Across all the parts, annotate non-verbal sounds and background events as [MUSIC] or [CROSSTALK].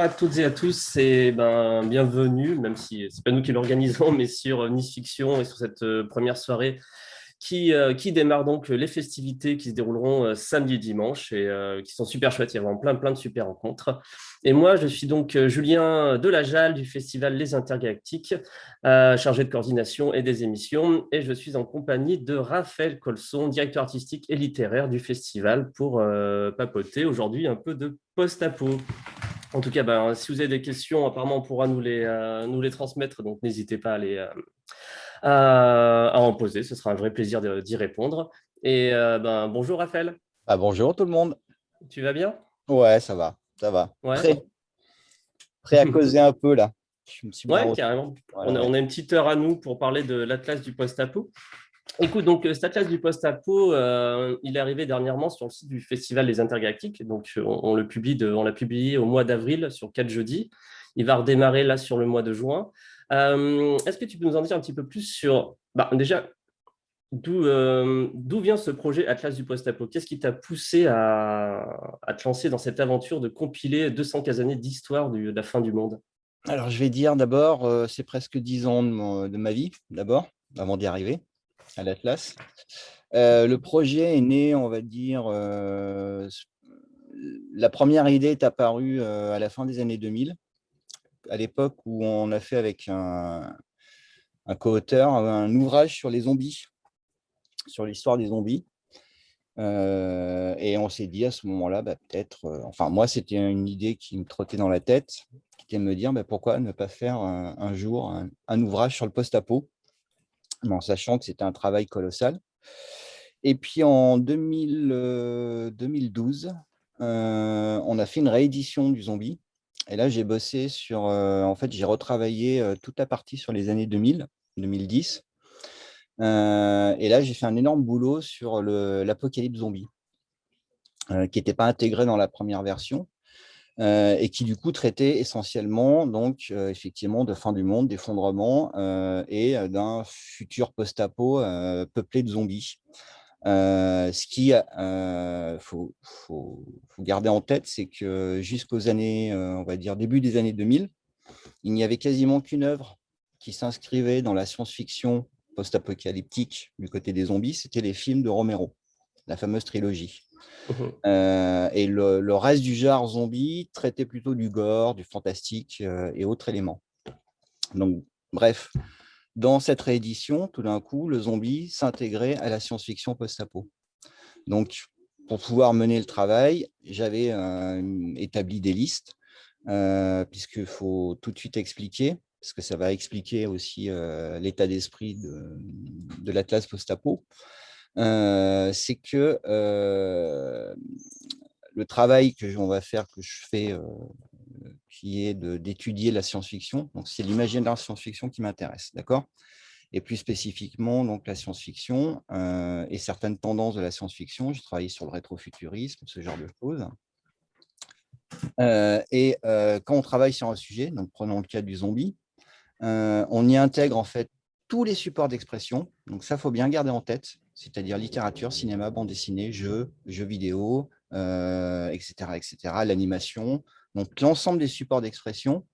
à toutes et à tous et ben, bienvenue, même si ce n'est pas nous qui l'organisons, [LAUGHS] mais sur Nice Fiction et sur cette euh, première soirée qui, euh, qui démarre donc les festivités qui se dérouleront euh, samedi et dimanche et qui sont super chouettes. Il y a vraiment plein, plein de super rencontres. Et moi, je suis donc Julien Delajal du festival Les Intergalactiques, chargé de coordination et des émissions. Et je suis en compagnie de Raphaël Colson, directeur artistique et littéraire du festival, pour papoter aujourd'hui un peu de post-apo. En tout cas, ben, si vous avez des questions, apparemment, on pourra nous les, euh, nous les transmettre, donc n'hésitez pas à, les, euh, à, en poser, ce sera un vrai plaisir d'y répondre. Et euh, ben, bonjour Raphaël. Ah, bonjour tout le monde. Tu vas bien? Ouais, ça va, ça va. Prêt, prêt à [LAUGHS] causer un peu là. ouais, carrément. on, a, on, a, une petite heure à nous pour parler de l'Atlas du post-apo. Écoute, donc euh, du post-apo, euh, il est arrivé dernièrement sur le site du Festival des Intergalactiques. Donc, publie on l'a publié au mois d'avril sur 4 jeudis. Il va redémarrer là sur le mois de juin. Euh, est-ce que tu peux nous en dire un petit peu plus sur, bah, déjà, d'où vient ce projet Atlas du post-apo? Qu'est-ce qui t'a poussé à, te lancer dans cette aventure de compiler 215 années d'histoire de la fin du monde? Alors, je vais dire d'abord, c'est presque 10 ans de ma vie, d'abord, avant d'y arriver à l'Atlas. Euh, le projet est né, on va dire, euh, la première idée est apparue euh, à la fin des années 2000, à l'époque où on a fait avec un, un co-auteur un ouvrage sur les zombies, sur l'histoire des zombies. et on s'est dit à ce moment-là, bah, peut-être, enfin moi c'était une idée qui me trottait dans la tête, qui était de me dire bah, pourquoi ne pas faire un, jour un, un, ouvrage sur le post-apo? En sachant que c'était un travail colossal. Et puis en 2000, 2012, euh, euh, on a fait une réédition du zombie. Et là, j'ai bossé sur, euh, en fait, j'ai retravaillé toute la partie sur les années 2000, 2010. et là, j'ai fait un énorme boulot sur l'apocalypse zombie, qui n'était pas intégré dans la première version. Euh, et qui du coup traitait essentiellement donc euh, effectivement de fin du monde, d'effondrement euh, et d'un futur post-apo peuplé de zombies. ce qui faut, faut, garder en tête, c'est que jusqu'aux années, on va dire début des années 2000, il n'y avait quasiment qu'une œuvre qui s'inscrivait dans la science-fiction post-apocalyptique du côté des zombies, c'était les films de Romero, la fameuse trilogie. Mmh euh, et le, reste du genre zombie traitait plutôt du gore, du fantastique euh, et autres éléments. Donc, bref, dans cette réédition, tout d'un coup, le zombie s'intégrait à la science-fiction post-apo. Donc, pour pouvoir mener le travail, j'avais euh, établi des listes, puisqu'il faut tout de suite expliquer, parce que ça va expliquer aussi l'état d'esprit de, de l'Atlas post-apo c'est que le travail que on va faire, que je fais, qui est d'étudier la science-fiction, donc c'est l'imaginaire science-fiction qui m'intéresse, d'accord? Et plus spécifiquement donc la science-fiction et certaines tendances de la science-fiction. J'ai travaillé sur le rétrofuturisme, ce genre de choses. et quand on travaille sur un sujet, donc prenons le cas du zombie, on y intègre en fait tous les supports d'expression. Donc ça, faut bien garder en tête c'est-à-dire littérature, cinéma, bande dessinée, jeux, jeux vidéo, etc., euh, etc., l'animation. Donc, l'ensemble des supports d'expression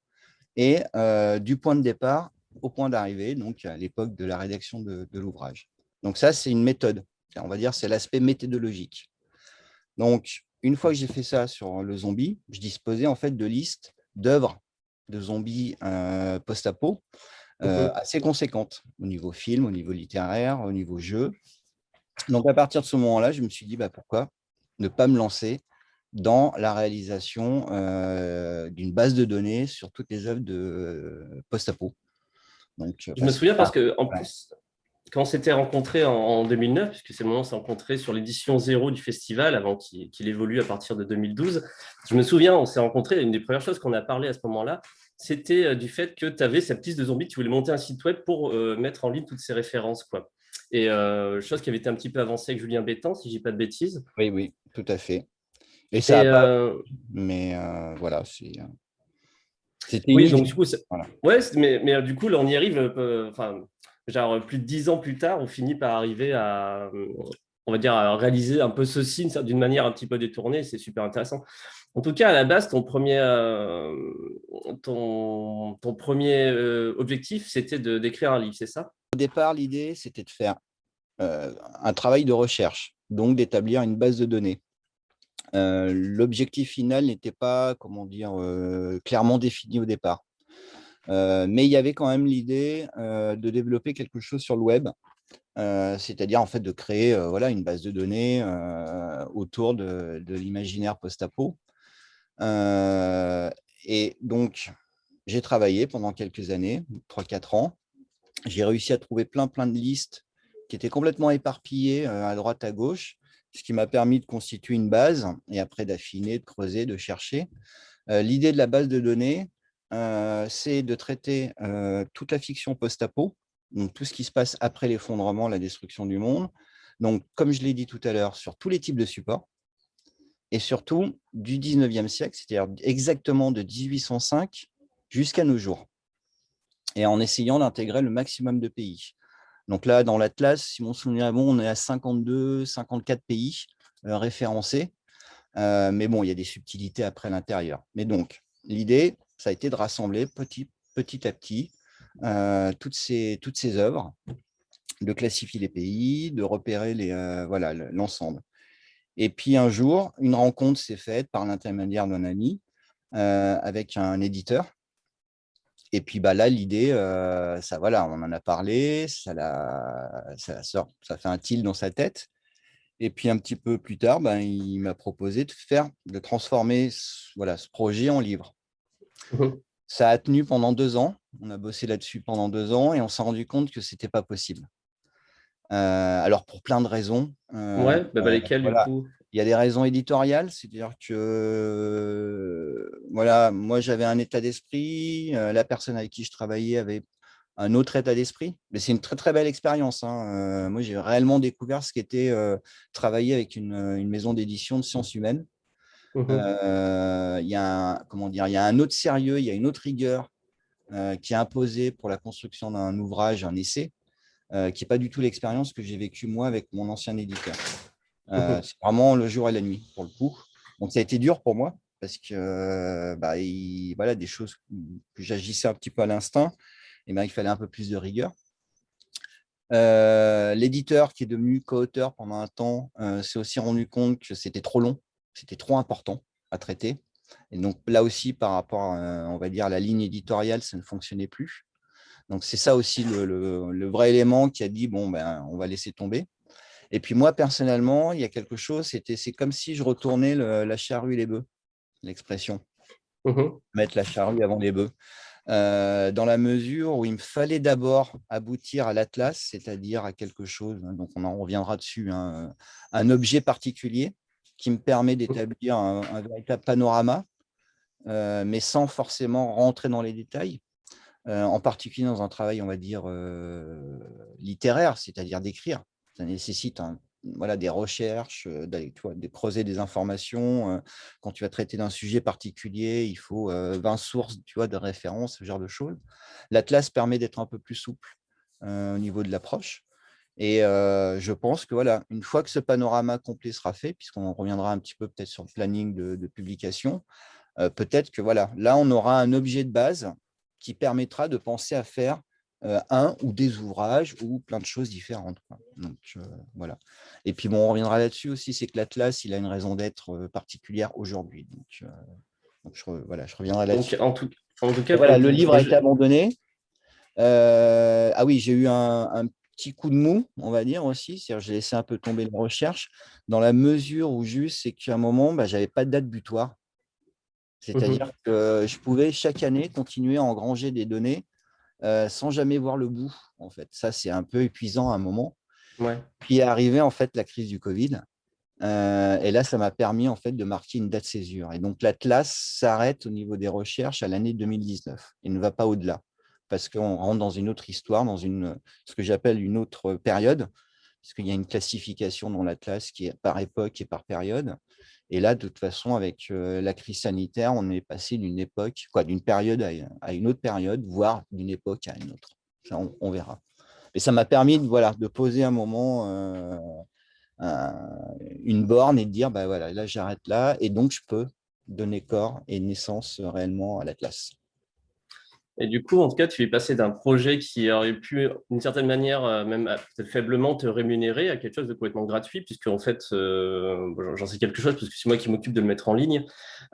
et euh, du point de départ au point d'arrivée, donc à l'époque de la rédaction de, l'ouvrage. Donc, ça, c'est une méthode. On va dire c'est l'aspect méthodologique. Donc, une fois que j'ai fait ça sur le zombie, je disposais en fait de listes d'œuvres de zombies euh, post-apo assez conséquentes au niveau film, au niveau littéraire, au niveau jeu, donc, à partir de ce moment-là, je me suis dit, bah, pourquoi ne pas me lancer dans la réalisation d'une base de données sur toutes les œuvres de post-apo. Je me souviens parce que, en plus, quand on s'était rencontrés en, 2009, puisque c'est le moment où on s'est rencontrés sur l'édition zéro du festival, avant qu'il évolue à partir de 2012, je me souviens, on s'est rencontrés, une des premières choses qu'on a parlé à ce moment-là, c'était du fait que tu avais cette liste de zombies, tu voulais monter un site web pour mettre en ligne toutes ces références. Quoi. Et euh, chose qui avait été un petit peu avancée avec Julien Bétan, si je dis pas de bêtises. Oui, oui, tout à fait. Et ça euh, Mais euh, voilà, c'est... Oui, donc du coup, ouais, mais, mais du coup, là, on y arrive, enfin, genre plus de dix ans plus tard, on finit par arriver à, on va dire, à réaliser un peu ceci d'une manière un petit peu détournée, c'est super intéressant. En tout cas, à la base, ton premier, ton, ton, premier objectif, c'était d'écrire un livre, c'est ça? Au départ, l'idée, c'était de faire un travail de recherche, donc d'établir une base de données. L'objectif final n'était pas, comment dire, clairement défini au départ. mais il y avait quand même l'idée de développer quelque chose sur le web, c'est-à-dire en fait de créer voilà, une base de données autour de, de l'imaginaire post-apo. et donc, j'ai travaillé pendant quelques années, 3-4 ans. J'ai réussi à trouver plein, plein de listes qui étaient complètement éparpillées à droite, à gauche, ce qui m'a permis de constituer une base et après d'affiner, de creuser, de chercher. L'idée de la base de données, c'est de traiter toute la fiction post-apo, donc tout ce qui se passe après l'effondrement, la destruction du monde. Donc, comme je l'ai dit tout à l'heure, sur tous les types de supports, et surtout du 19e siècle, c'est-à-dire exactement de 1805 jusqu'à nos jours, et en essayant d'intégrer le maximum de pays. Donc là, dans l'Atlas, si mon souvenir est bon, on est à 52, 54 pays euh, référencés. Euh, mais bon, il y a des subtilités après l'intérieur. Mais donc, l'idée, ça a été de rassembler petit, à petit euh, toutes ces œuvres, de classifier les pays, de repérer l'ensemble. Et puis un jour, une rencontre s'est faite par l'intermédiaire d'un ami avec un éditeur et puis bah, là, l'idée, ça voilà, on en a parlé, ça, ça, sort, ça fait un tilt dans sa tête. Et puis un petit peu plus tard, ben, il m'a proposé de faire, de transformer voilà, ce projet en livre. Mmh ça a tenu pendant deux ans. On a bossé là-dessus pendant deux ans et on s'est rendu compte que ce n'était pas possible. alors, pour plein de raisons. ouais, bah, bah lesquelles du coup? Il y a des raisons éditoriales, c'est-à-dire que voilà, moi j'avais un état d'esprit, la personne avec qui je travaillais avait un autre état d'esprit. Mais c'est une très très belle expérience. Hein. moi j'ai réellement découvert ce qu'était travailler avec une, maison d'édition de sciences humaines. Mmh il y a un, comment dire, il y a un autre sérieux, il y a une autre rigueur qui est imposée pour la construction d'un ouvrage, un essai, qui n'est pas du tout l'expérience que j'ai vécue moi avec mon ancien éditeur. Euh, c'est vraiment le jour et la nuit, pour le coup. Donc, ça a été dur pour moi, parce que bah, voilà, des choses que j'agissais un petit peu à l'instinct, et ben, il fallait un peu plus de rigueur. Euh, l'éditeur qui est devenu co-auteur pendant un temps euh, s'est aussi rendu compte que c'était trop long, c'était trop important à traiter. Et donc là aussi, par rapport, à, on va dire, à la ligne éditoriale, ça ne fonctionnait plus. Donc c'est ça aussi le, le, vrai élément qui a dit, bon, ben, on va laisser tomber. Et puis moi, personnellement, il y a quelque chose, c'est comme si je retournais la charrue et les bœufs, l'expression. Mmh Mettre la charrue avant les bœufs. Euh, dans la mesure où il me fallait d'abord aboutir à l'Atlas, c'est-à-dire à quelque chose, hein, donc on en reviendra dessus, hein, un objet particulier qui me permet mmh. d'établir un, véritable panorama, euh, mais sans forcément rentrer dans les détails, euh, en particulier dans un travail, on va dire, littéraire, c'est-à-dire d'écrire ça nécessite voilà, des recherches, d'aller de creuser des informations. Quand tu vas traiter d'un sujet particulier, il faut 20 sources tu vois, de référence, ce genre de choses. L'Atlas permet d'être un peu plus souple au niveau de l'approche. Et je pense que voilà, une fois que ce panorama complet sera fait, puisqu'on reviendra un petit peu peut-être sur le planning de, publication, peut-être que voilà, là, on aura un objet de base qui permettra de penser à faire un ou des ouvrages ou plein de choses différentes. Donc, euh, voilà. Et puis, bon, on reviendra là-dessus aussi, c'est que l'Atlas, il a une raison d'être euh, particulière aujourd'hui. Donc, je, voilà, je reviendrai là-dessus. En tout, en tout cas, voilà, le livre a été abandonné. ah oui, j'ai eu un, petit coup de mou, on va dire aussi. J'ai laissé un peu tomber la recherche, dans la mesure où juste, c'est qu'à un moment, bah, je n'avais pas de date butoir. Mmh C'est-à-dire que je pouvais chaque année continuer à engranger des données euh, sans jamais voir le bout. En fait, ça c'est un peu épuisant à un moment. Puis est arrivée en fait la crise du Covid. Euh, et là, ça m'a permis en fait de marquer une date césure. Et donc l'Atlas s'arrête au niveau des recherches à l'année 2019 et ne va pas au-delà parce qu'on rentre dans une autre histoire, dans une ce que j'appelle une autre période, parce qu'il y a une classification dans l'Atlas qui est par époque et par période. Et là, de toute façon, avec la crise sanitaire, on est passé d'une époque, quoi, d'une période à une autre période, voire d'une époque à une autre. Ça, on, verra. Et ça m'a permis de, voilà, de poser un moment une borne et de dire, bah voilà, là, j'arrête là, et donc je peux donner corps et naissance réellement à l'Atlas. Et du coup, en tout cas, tu es passé d'un projet qui aurait pu, d'une certaine manière, euh, même peut-être faiblement te rémunérer à quelque chose de complètement gratuit, puisque en fait, euh, j'en sais quelque chose, parce que c'est moi qui m'occupe de le mettre en ligne.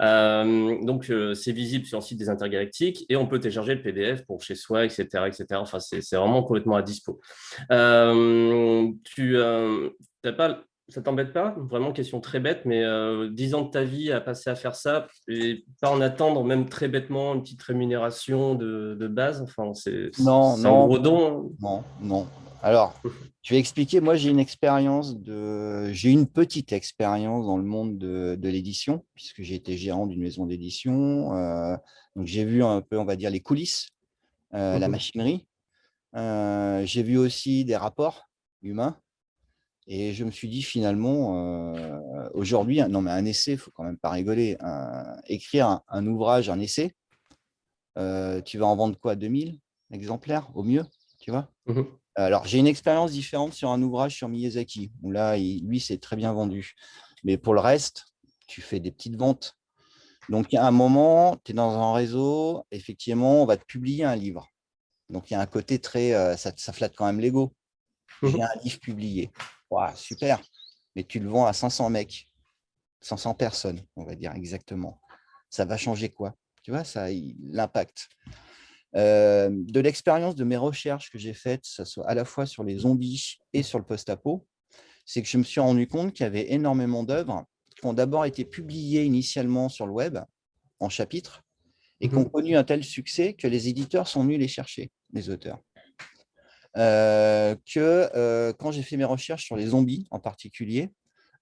Euh, donc, c'est visible sur le site des Intergalactiques et on peut télécharger le PDF pour chez soi, etc. etc. Enfin, c'est vraiment complètement à dispo. tu n'as pas ça t'embête pas? Vraiment, question très bête, mais euh, 10 ans de ta vie à passer à faire ça et pas en attendre, même très bêtement, une petite rémunération de, base? Enfin, c'est non, non, un gros don. Non, non. Alors, [LAUGHS] je vais expliquer. Moi, j'ai une expérience de, j'ai une petite expérience dans le monde de, l'édition, puisque j'ai été gérant d'une maison d'édition. Euh, donc, j'ai vu un peu, on va dire, les coulisses, euh, la mmh machinerie. Euh, j'ai vu aussi des rapports humains. Et je me suis dit finalement, euh, aujourd'hui, non mais un essai, il ne faut quand même pas rigoler, écrire un, ouvrage, un essai, euh, tu vas en vendre quoi 2000 exemplaires au mieux, tu vois? Mmh Alors, j'ai une expérience différente sur un ouvrage sur Miyazaki, où là, lui, c'est très bien vendu. Mais pour le reste, tu fais des petites ventes. Donc, il y a un moment, tu es dans un réseau, effectivement, on va te publier un livre. Donc, il y a un côté très, euh, ça, ça flatte quand même l'ego. Mmh j'ai un livre publié super, mais tu le vends à 500 mecs, 500 personnes, on va dire exactement. Ça va changer quoi? Tu vois, ça l'impact. Euh, de l'expérience de mes recherches que j'ai faites, ça soit à la fois sur les zombies et sur le post-apo, c'est que je me suis rendu compte qu'il y avait énormément d'œuvres qui ont d'abord été publiées initialement sur le web, en chapitres, et qui ont mmh connu un tel succès que les éditeurs sont venus les chercher, les auteurs. Euh, que euh, quand j'ai fait mes recherches sur les zombies en particulier,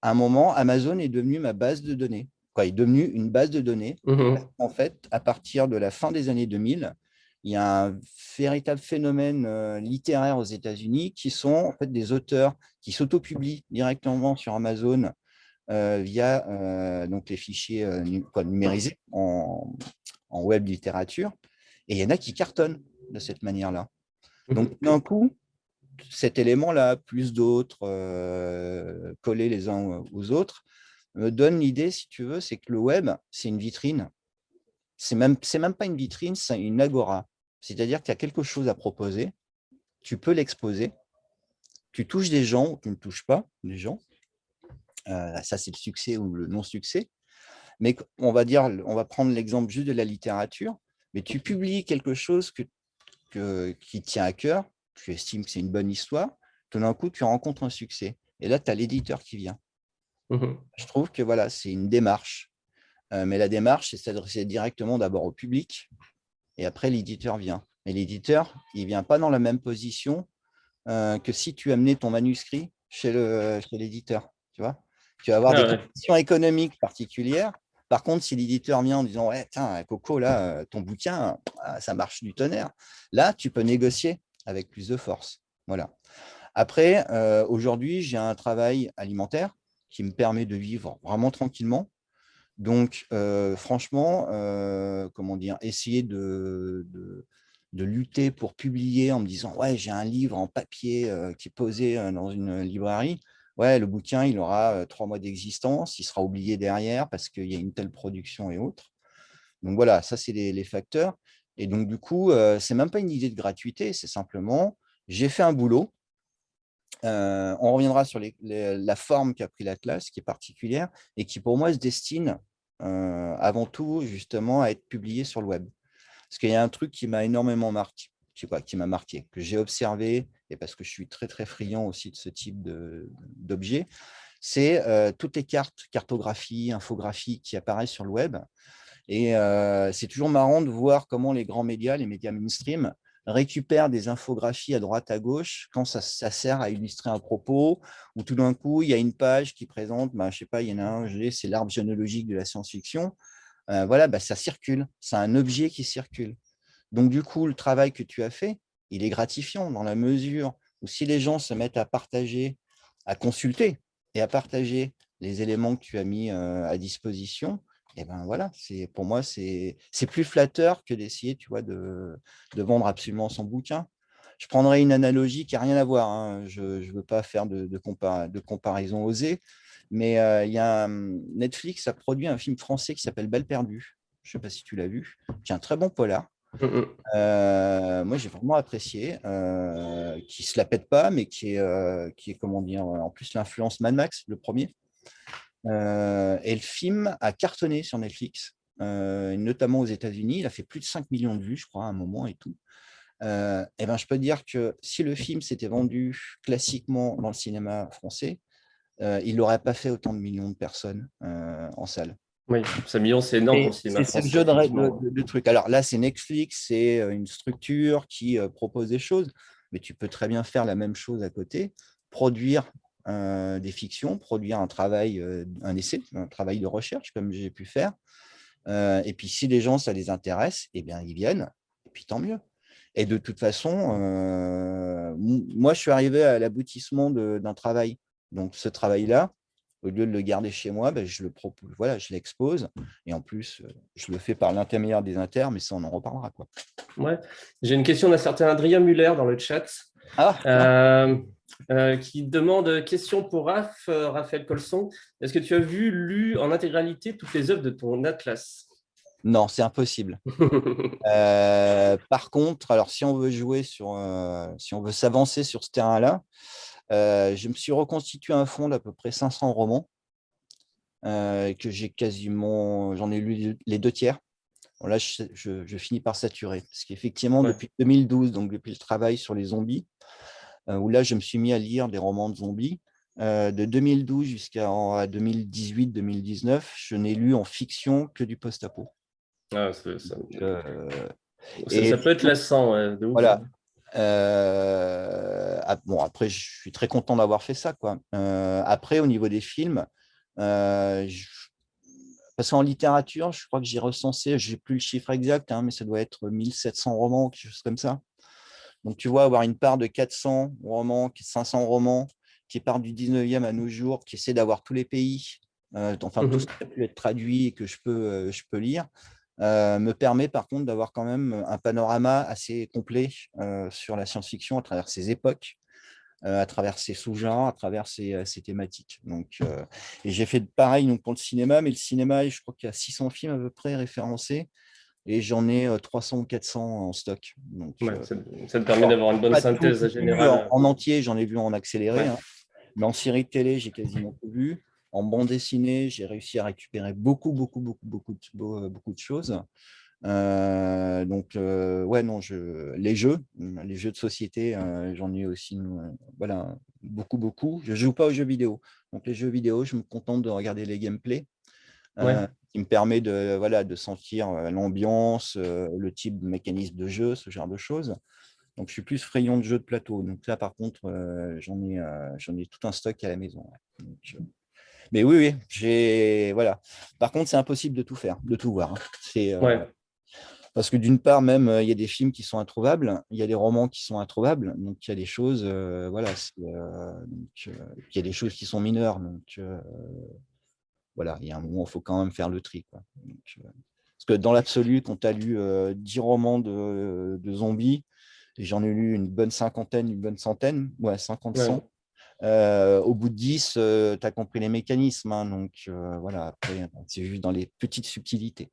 à un moment, Amazon est devenu ma base de données. Quoi, est devenu une base de données. Mmh en fait, à partir de la fin des années 2000, il y a un véritable phénomène euh, littéraire aux États-Unis qui sont en fait des auteurs qui s'autopublient directement sur Amazon via donc les fichiers numérisés en, en, web littérature. Et il y en a qui cartonnent de cette manière-là. Donc, [LAUGHS] d'un coup, cet élément-là, plus d'autres, euh, collés les uns aux autres, donne l'idée, si tu veux, c'est que le web, c'est une vitrine. Ce n'est même, même pas une vitrine, c'est une agora. C'est-à-dire que tu as quelque chose à proposer, tu peux l'exposer, tu touches des gens ou tu ne touches pas des gens. Euh, ça, c'est le succès ou le non-succès. Mais on va dire, on va prendre l'exemple juste de la littérature, mais tu publies quelque chose que qui tient à cœur, tu estimes que c'est une bonne histoire, tout d'un coup, tu rencontres un succès. Et là, tu as l'éditeur qui vient. Mmh Je trouve que voilà, c'est une démarche. Euh, mais la démarche, c'est s'adresser directement d'abord au public, et après, l'éditeur vient. Mais l'éditeur, il ne vient pas dans la même position euh, que si tu amenais ton manuscrit chez l'éditeur. tu vois tu vas avoir ah des conditions économiques particulières par contre, si l'éditeur vient en disant ouais, tiens, Coco, là, ton bouquin, ah, ça marche du tonnerre, là, tu peux négocier avec plus de force. Voilà. Après, euh, aujourd'hui, j'ai un travail alimentaire qui me permet de vivre vraiment tranquillement. Donc, euh, franchement, euh, comment dire, essayer de, de, lutter pour publier en me disant ouais, j'ai un livre en papier qui est posé dans une librairie ouais, le bouquin, il aura trois mois d'existence, il sera oublié derrière parce qu'il y a une telle production et autres. Donc voilà, ça, c'est les, facteurs. Et donc, du coup, ce n'est même pas une idée de gratuité, c'est simplement, j'ai fait un boulot. on reviendra sur la forme qu'a pris l'Atlas, qui est particulière et qui, pour moi, se destine avant tout, justement, à être publié sur le web. Parce qu'il y a un truc qui m'a énormément marqué, qui m'a marqué, que j'ai observé, et parce que je suis très, très friand aussi de ce type d'objet, c'est euh, toutes les cartes, cartographies, infographies qui apparaissent sur le web. Et euh, c'est toujours marrant de voir comment les grands médias, les médias mainstream, récupèrent des infographies à droite, à gauche, quand ça, sert à illustrer un propos, ou tout d'un coup, il y a une page qui présente, bah, je sais pas, il y en a un, c'est l'arbre généalogique de la science-fiction. Euh, voilà, bah, ça circule, c'est un objet qui circule. Donc, du coup, le travail que tu as fait, il est gratifiant dans la mesure où si les gens se mettent à partager, à consulter et à partager les éléments que tu as mis euh, à disposition, eh ben voilà, pour moi, c'est plus flatteur que d'essayer de, vendre absolument son bouquin. je prendrai une analogie qui n'a rien à voir. Hein. Je ne veux pas faire de, comparaison osée, mais il y a Netflix a produit un film français qui s'appelle Belle perdue. Je ne sais pas si tu l'as vu, qui un très bon polar. Mmh, mmh. moi, j'ai vraiment apprécié, qui se la pète pas, mais qui est, qui est comment dire, en plus l'influence Mad Max, le premier. et le film a cartonné sur Netflix, notamment aux États-Unis. Il a fait plus de 5 millions de vues, je crois, à un moment et tout. et ben, je peux dire que si le film s'était vendu classiquement dans le cinéma français, il n'aurait pas fait autant de millions de personnes en salle. Oui, 5 millions, c'est énorme C'est le jeu de, trucs. Alors là, c'est Netflix, c'est une structure qui propose des choses, mais tu peux très bien faire la même chose à côté, produire des fictions, produire un travail, un essai, un travail de recherche, comme j'ai pu faire. et puis, si les gens, ça les intéresse, eh bien, ils viennent, et puis tant mieux. Et de toute façon, moi, je suis arrivé à l'aboutissement d'un travail. Donc, ce travail-là, au lieu de le garder chez moi, ben, je le propose, voilà, je l'expose. Et en plus, euh, je le fais par l'intermédiaire des inters, mais ça, on en reparlera. Quoi. Ouais. J'ai une question d'un certain Adrien Muller dans le chat. Ah, euh, euh, qui demande question pour Raph, Raphaël Colson. Est-ce que tu as vu, lu en intégralité toutes les œuvres de ton atlas? Non, c'est impossible. [LAUGHS] par contre, alors si on veut jouer sur, si on veut s'avancer sur ce terrain-là, euh, je me suis reconstitué un fonds d'à peu près 500 romans, euh, que j'ai quasiment, j'en ai lu les deux tiers. là, je, finis par saturer. Parce qu'effectivement, depuis 2012, donc depuis le travail sur les zombies, euh, où là, je me suis mis à lire des romans de zombies, de 2012 jusqu'à 2018-2019, je n'ai lu en fiction que du post-apo. Ah, ça, ça, ça, peut être lassant. voilà. Euh, bon, après, je suis très content d'avoir fait ça. Quoi. Euh, après, au niveau des films, euh, parce qu'en littérature, je crois que j'ai recensé, je n'ai plus le chiffre exact, hein, mais ça doit être 1700 romans, quelque chose comme ça. Donc, tu vois, avoir une part de 400 romans, 500 romans, qui part du 19e à nos jours, qui essaie d'avoir tous les pays, enfin, tout mmh ce qui a pu être traduit et que je peux, je peux lire, euh, me permet par contre d'avoir quand même un panorama assez complet euh, sur la science-fiction à travers ses époques, euh, à travers ses sous-genres, à travers ses, thématiques. Donc, et j'ai fait pareil donc, pour le cinéma, mais le cinéma, je crois qu'il y a 600 films à peu près référencés, et j'en ai 300 ou 400 en stock. Donc, ça, te permet d'avoir une bonne synthèse générale. En, entier, j'en ai vu en accéléré, hein. mais en série de télé, j'ai quasiment tout vu. En bande dessinée, j'ai réussi à récupérer beaucoup, beaucoup, beaucoup, beaucoup de, beaucoup de choses. Euh, donc, euh, ouais, non, je, les jeux, les jeux de société, euh, j'en ai aussi, voilà, beaucoup, beaucoup. Je ne joue pas aux jeux vidéo. Donc, les jeux vidéo, je me contente de regarder les gameplays, qui me permet de, voilà, de sentir l'ambiance, le type de mécanisme de jeu, ce genre de choses. Donc, je suis plus frayon de jeux de plateau. Donc là, par contre, j'en ai, j'en ai tout un stock à la maison. Mais oui, oui, j'ai voilà. Par contre, c'est impossible de tout faire, de tout voir. Hein. C'est euh, parce que d'une part, même euh, il y a des films qui sont introuvables, il y a des romans qui sont introuvables, donc il y a des choses, euh, voilà, il y a des choses qui sont mineures, donc voilà, il y a un moment, il faut quand même faire le tri. parce que dans l'absolu, quand tu as lu 10 romans de, zombies, j'en ai lu une bonne cinquantaine, une bonne centaine, ouais, 50, 100. Euh, au bout de 10, euh, tu as compris les mécanismes. Hein, donc euh, voilà, c'est juste dans les petites subtilités.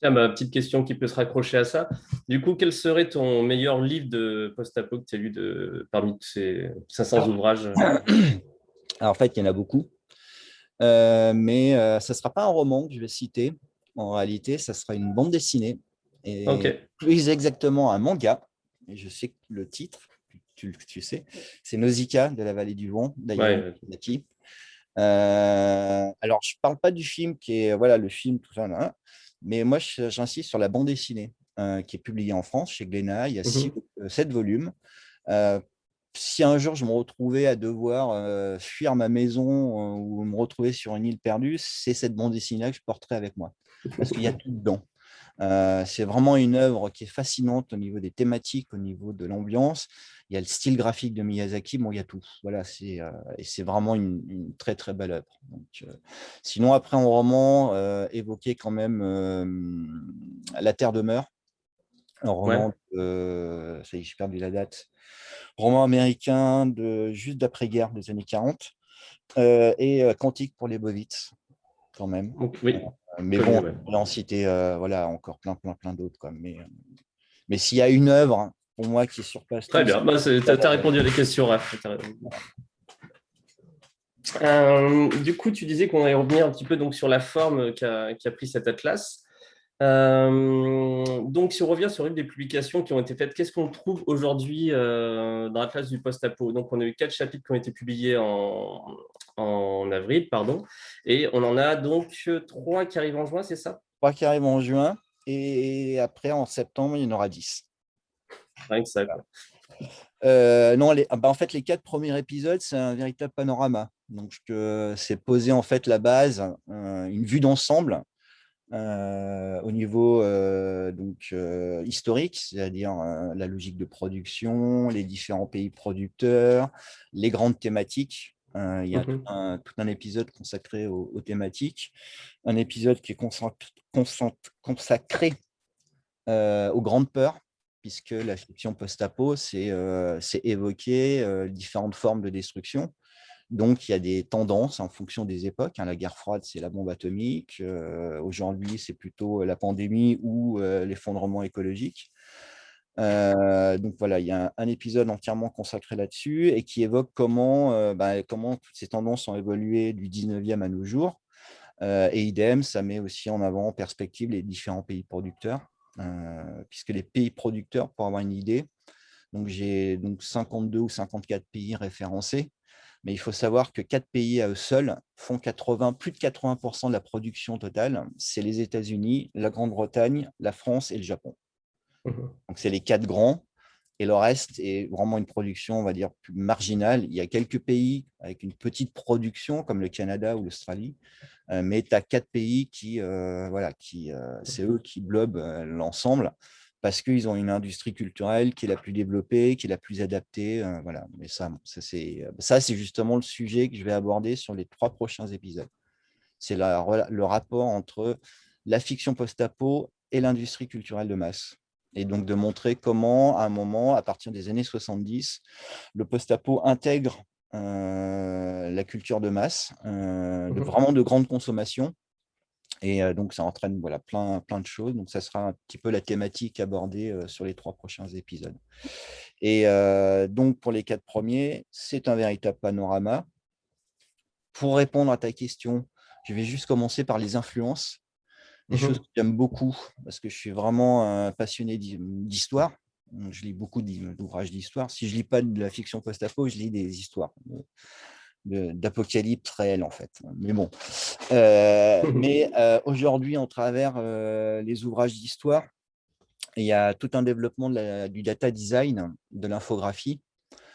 Tiens, ma petite question qui peut se raccrocher à ça. Du coup, quel serait ton meilleur livre de post-apo que tu as lu de, parmi ces 500 ouvrages? [CLEARS THROAT] Alors, en fait, il y en a beaucoup. mais ce ne sera pas un roman que je vais citer. En réalité, ça sera une bande dessinée. Et plus exactement un manga. Et je sais le titre tu, tu sais. C'est Nausicaa de la vallée du vent, d'ailleurs. Euh, alors, je ne parle pas du film qui est voilà, le film, tout ça, là, mais moi, j'insiste sur la bande dessinée euh, qui est publiée en France chez Glénat. Il y a mmh euh, sept volumes. si un jour je me retrouvais à devoir fuir ma maison ou me retrouver sur une île perdue, c'est cette bande dessinée que je porterai avec moi. Parce qu'il y a tout dedans. C'est vraiment une œuvre qui est fascinante au niveau des thématiques, au niveau de l'ambiance. Il y a le style graphique de Miyazaki, bon, il y a tout. Voilà, c'est euh, et c'est vraiment une, très très belle œuvre. Euh, sinon, après en roman, euh, évoquer quand même La Terre demeure. Un roman, ça y est, j'ai perdu la date, roman américain de, juste d'après-guerre des années 40, et Quantique pour les Bovitz, quand même. oui. mais bon, on va en citer voilà, encore plein, plein, plein d'autres. Mais, mais s'il y a une œuvre, pour moi, qui surpasse... Très bien, bah, tu as, répondu à la question, Raph. du coup, tu disais qu'on allait revenir un petit peu donc, sur la forme qu'a pris cet atlas. Euh, donc, si on revient sur une des publications qui ont été faites, qu'est-ce qu'on trouve aujourd'hui euh, dans la classe du post-apo? Donc, on a eu quatre chapitres qui ont été publiés en, avril, pardon, et on en a donc trois qui arrivent en juin, c'est ça? Trois qui arrivent en juin, et après, en septembre, il y en aura dix. Rien que ça, euh, non, les, ah bah, en fait, les quatre premiers épisodes, c'est un véritable panorama. Donc, c'est poser en fait la base, une vue d'ensemble euh, au niveau euh, donc, euh, historique, c'est-à-dire la logique de production, les différents pays producteurs, les grandes thématiques. il y a tout, mmh un, épisode consacré aux, thématiques, un épisode qui est consacré aux grandes peurs, puisque la fiction post-apo, c'est évoquer différentes formes de destruction. Donc, il y a des tendances en fonction des époques. Hein. La guerre froide, c'est la bombe atomique. Euh, aujourd'hui, c'est plutôt la pandémie ou euh, l'effondrement écologique. Euh, donc voilà, il y a un, épisode entièrement consacré là-dessus et qui évoque comment, bah, toutes ces tendances ont évolué du 19e à nos jours. et idem, ça met aussi en avant en perspective les différents pays producteurs, puisque les pays producteurs, pour avoir une idée, donc j'ai 52 ou 54 pays référencés, mais il faut savoir que quatre pays à eux seuls font 80, plus de 80% de la production totale. C'est les États-Unis, la Grande-Bretagne, la France et le Japon. Mmh Donc, c'est les quatre grands. Et le reste est vraiment une production, on va dire, plus marginale. Il y a quelques pays avec une petite production, comme le Canada ou l'Australie, euh, mais tu as quatre pays qui, euh, voilà, qui, euh, c'est eux qui blobent l'ensemble parce qu'ils ont une industrie culturelle qui est la plus développée, qui est la plus adaptée. Euh, voilà. Mais ça, ça c'est justement le sujet que je vais aborder sur les trois prochains épisodes. C'est le rapport entre la fiction post-apo et l'industrie culturelle de masse. Et donc de montrer comment, à un moment, à partir des années 70, le post-apo intègre euh, la culture de masse, euh, mmh vraiment de grande consommation, et donc, ça entraîne voilà, plein, plein de choses. Donc, ça sera un petit peu la thématique abordée sur les trois prochains épisodes. Et donc, pour les quatre premiers, c'est un véritable panorama. Pour répondre à ta question, je vais juste commencer par les influences. Des mmh choses que j'aime beaucoup, parce que je suis vraiment passionné d'histoire. Je lis beaucoup d'ouvrages d'histoire. Si je ne lis pas de la fiction post-apo, je lis des histoires d'apocalypse réel en fait. Mais bon. Euh, [LAUGHS] mais euh, aujourd'hui, en travers euh, les ouvrages d'histoire, il y a tout un développement du data design, de l'infographie.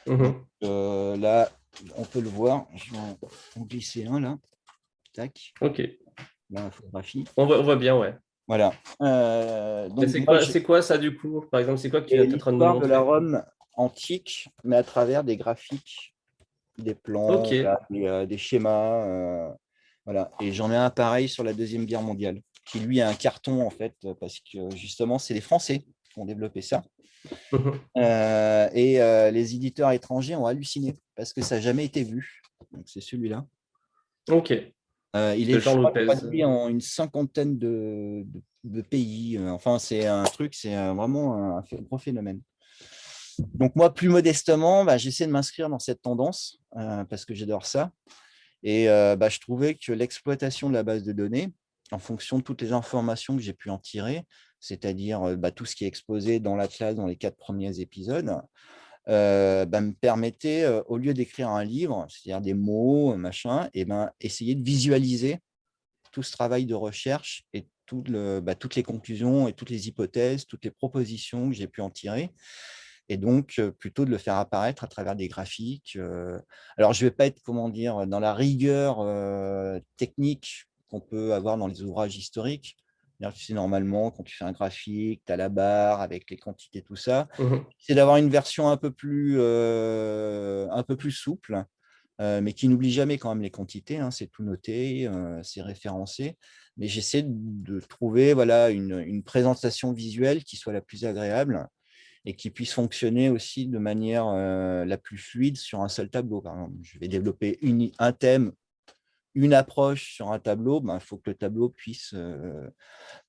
Mmh là, on peut le voir. Je vais en glisser un là. Tac. Ok. L'infographie. On voit, on voit bien, ouais. Voilà. c'est quoi, quoi, ça du coup? Par exemple, c'est quoi qui est en train de de la Rome antique, mais à travers des graphiques des plans, euh, des, schémas. Euh, voilà. Et j'en ai un pareil sur la Deuxième Guerre mondiale, qui lui a un carton, en fait, parce que justement, c'est les Français qui ont développé ça. [LAUGHS] Euh, et les éditeurs étrangers ont halluciné, parce que ça n'a jamais été vu. Donc, c'est celui-là. Ok. il est traduit en une cinquantaine de, pays. Enfin, c'est un truc, c'est vraiment un, gros phénomène. Donc moi, plus modestement, bah, j'essaie de m'inscrire dans cette tendance euh, parce que j'adore ça. Et euh, bah, je trouvais que l'exploitation de la base de données, en fonction de toutes les informations que j'ai pu en tirer, c'est-à-dire euh, bah, tout ce qui est exposé dans l'Atlas dans les quatre premiers épisodes, me permettait, au lieu d'écrire un livre, c'est-à-dire des mots, machin, et ben, essayer de visualiser tout ce travail de recherche et toutes les conclusions et toutes les hypothèses, toutes les propositions que j'ai pu en tirer et donc plutôt de le faire apparaître à travers des graphiques. Alors, je ne vais pas être, comment dire, dans la rigueur technique qu'on peut avoir dans les ouvrages historiques. Tu sais, normalement, quand tu fais un graphique, tu as la barre avec les quantités, tout ça. Mmh c'est d'avoir une version un peu plus, un peu plus souple, mais qui n'oublie jamais quand même les quantités. Hein, c'est tout noté, c'est référencé. Mais j'essaie de trouver voilà, une, présentation visuelle qui soit la plus agréable et qui puisse fonctionner aussi de manière la plus fluide sur un seul tableau. Par exemple, je vais développer une, un thème, une approche sur un tableau, ben, il faut que le tableau puisse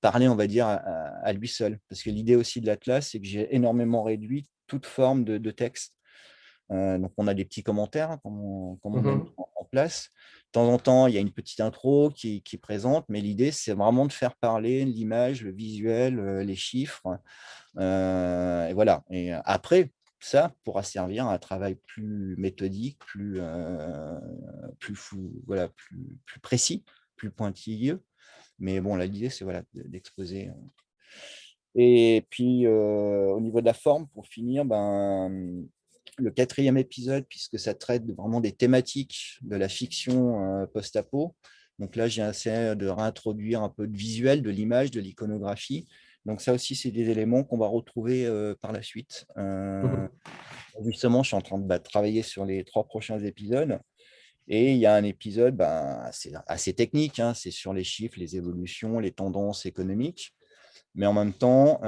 parler, on va dire, à, lui seul. Parce que l'idée aussi de l'Atlas, c'est que j'ai énormément réduit toute forme de, texte. donc, on a des petits commentaires hein, qu'on mmh met en, place. De temps en temps, il y a une petite intro qui, qui présente, mais l'idée, c'est vraiment de faire parler l'image, le visuel, les chiffres. et voilà. Et après, ça pourra servir à un travail plus méthodique, plus, euh, plus, fou, voilà, plus, plus, précis, plus pointilleux. Mais bon, l'idée, c'est voilà, d'exposer. Euh. Et puis, euh, au niveau de la forme, pour finir, ben, le quatrième épisode, puisque ça traite vraiment des thématiques de la fiction post-apo. Donc là, j'ai essayé de réintroduire un peu de visuel, de l'image, de l'iconographie, donc ça aussi, c'est des éléments qu'on va retrouver par la suite. Mmh justement, je suis en train de bah, travailler sur les trois prochains épisodes. Et il y a un épisode bah, assez, technique, hein, c'est sur les chiffres, les évolutions, les tendances économiques. Mais en même temps,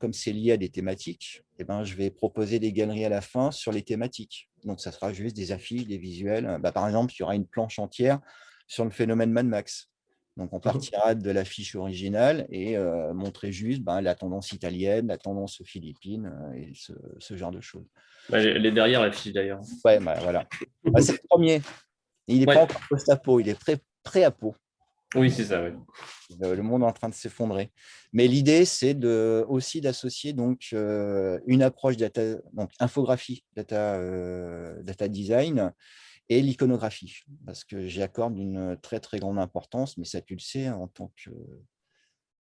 comme c'est lié à des thématiques, eh ben, je vais proposer des galeries à la fin sur les thématiques. Donc, ça sera juste des affiches, des visuels. Bah, par exemple, il y aura une planche entière sur le phénomène Mad Max. Donc, on mmh partira de la fiche originale et montrer juste ben, la tendance italienne, la tendance philippine et ce, genre de choses. Bah, elle est derrière la fiche d'ailleurs. Ouais, bah, voilà. Bah, c'est le premier. Il n'est pas encore post-apo, il est pré-apo. Oui, c'est ça. Le monde est en train de s'effondrer. Mais l'idée, c'est aussi d'associer donc une approche data, infographie, data, data design, et l'iconographie, parce que j'y accorde une très très grande importance, mais ça tu le sais, en tant que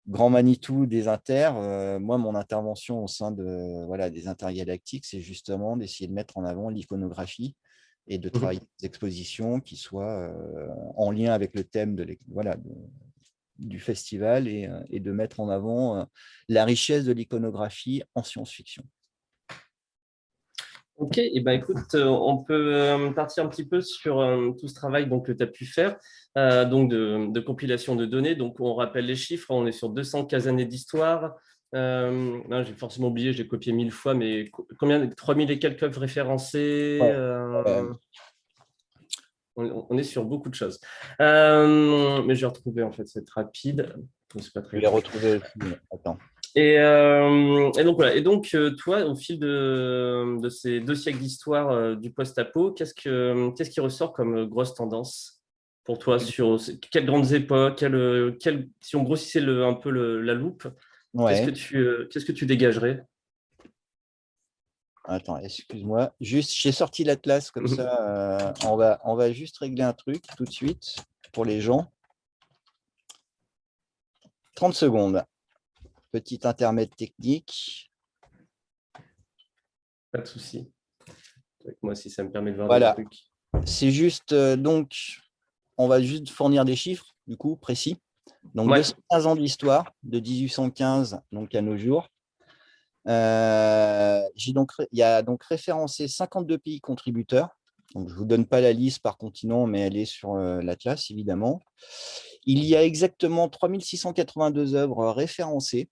grand Manitou des Inter, euh, moi mon intervention au sein de, voilà, des intergalactiques, c'est justement d'essayer de mettre en avant l'iconographie et de mmh travailler des expositions qui soient euh, en lien avec le thème de, voilà, du festival et, euh, et, de mettre en avant la richesse de l'iconographie en science-fiction. Ok, et ben écoute, euh, on peut euh, partir un petit peu sur euh, tout ce travail donc, que tu as pu faire, donc de, compilation de données. Donc, on rappelle les chiffres, on est sur 215 années d'histoire. J'ai forcément oublié, j'ai copié mille fois, mais combien 3000 et quelques œuvres référencées on, est sur beaucoup de choses. mais j'ai retrouvé, en fait, c'est rapide. Pas très je l'ai retrouvé Attends. Euh, et, donc, voilà. et donc euh, toi, au fil de, ces deux siècles d'histoire euh, du post-apo, qu'est-ce, qui ressort comme grosse tendance pour toi sur quelles grandes époques Si on grossissait un peu la loupe, qu'est-ce, que tu, qu'est-ce que tu dégagerais? Attends, excuse-moi. Juste, j'ai sorti l'atlas comme ça. on, va, on va juste régler un truc tout de suite pour les gens. 30 secondes. Petit intermède technique. Pas de souci. moi, si ça me permet de voir voilà. des trucs. C'est juste, euh, donc, on va juste fournir des chiffres, du coup, précis. Donc, 215 ans d'histoire, de 1815 donc, à nos jours. Euh, donc, il y a donc référencé 52 pays contributeurs. Donc, je ne vous donne pas la liste par continent, mais elle est sur euh, l'Atlas, évidemment. Il y a exactement 3682 œuvres référencées.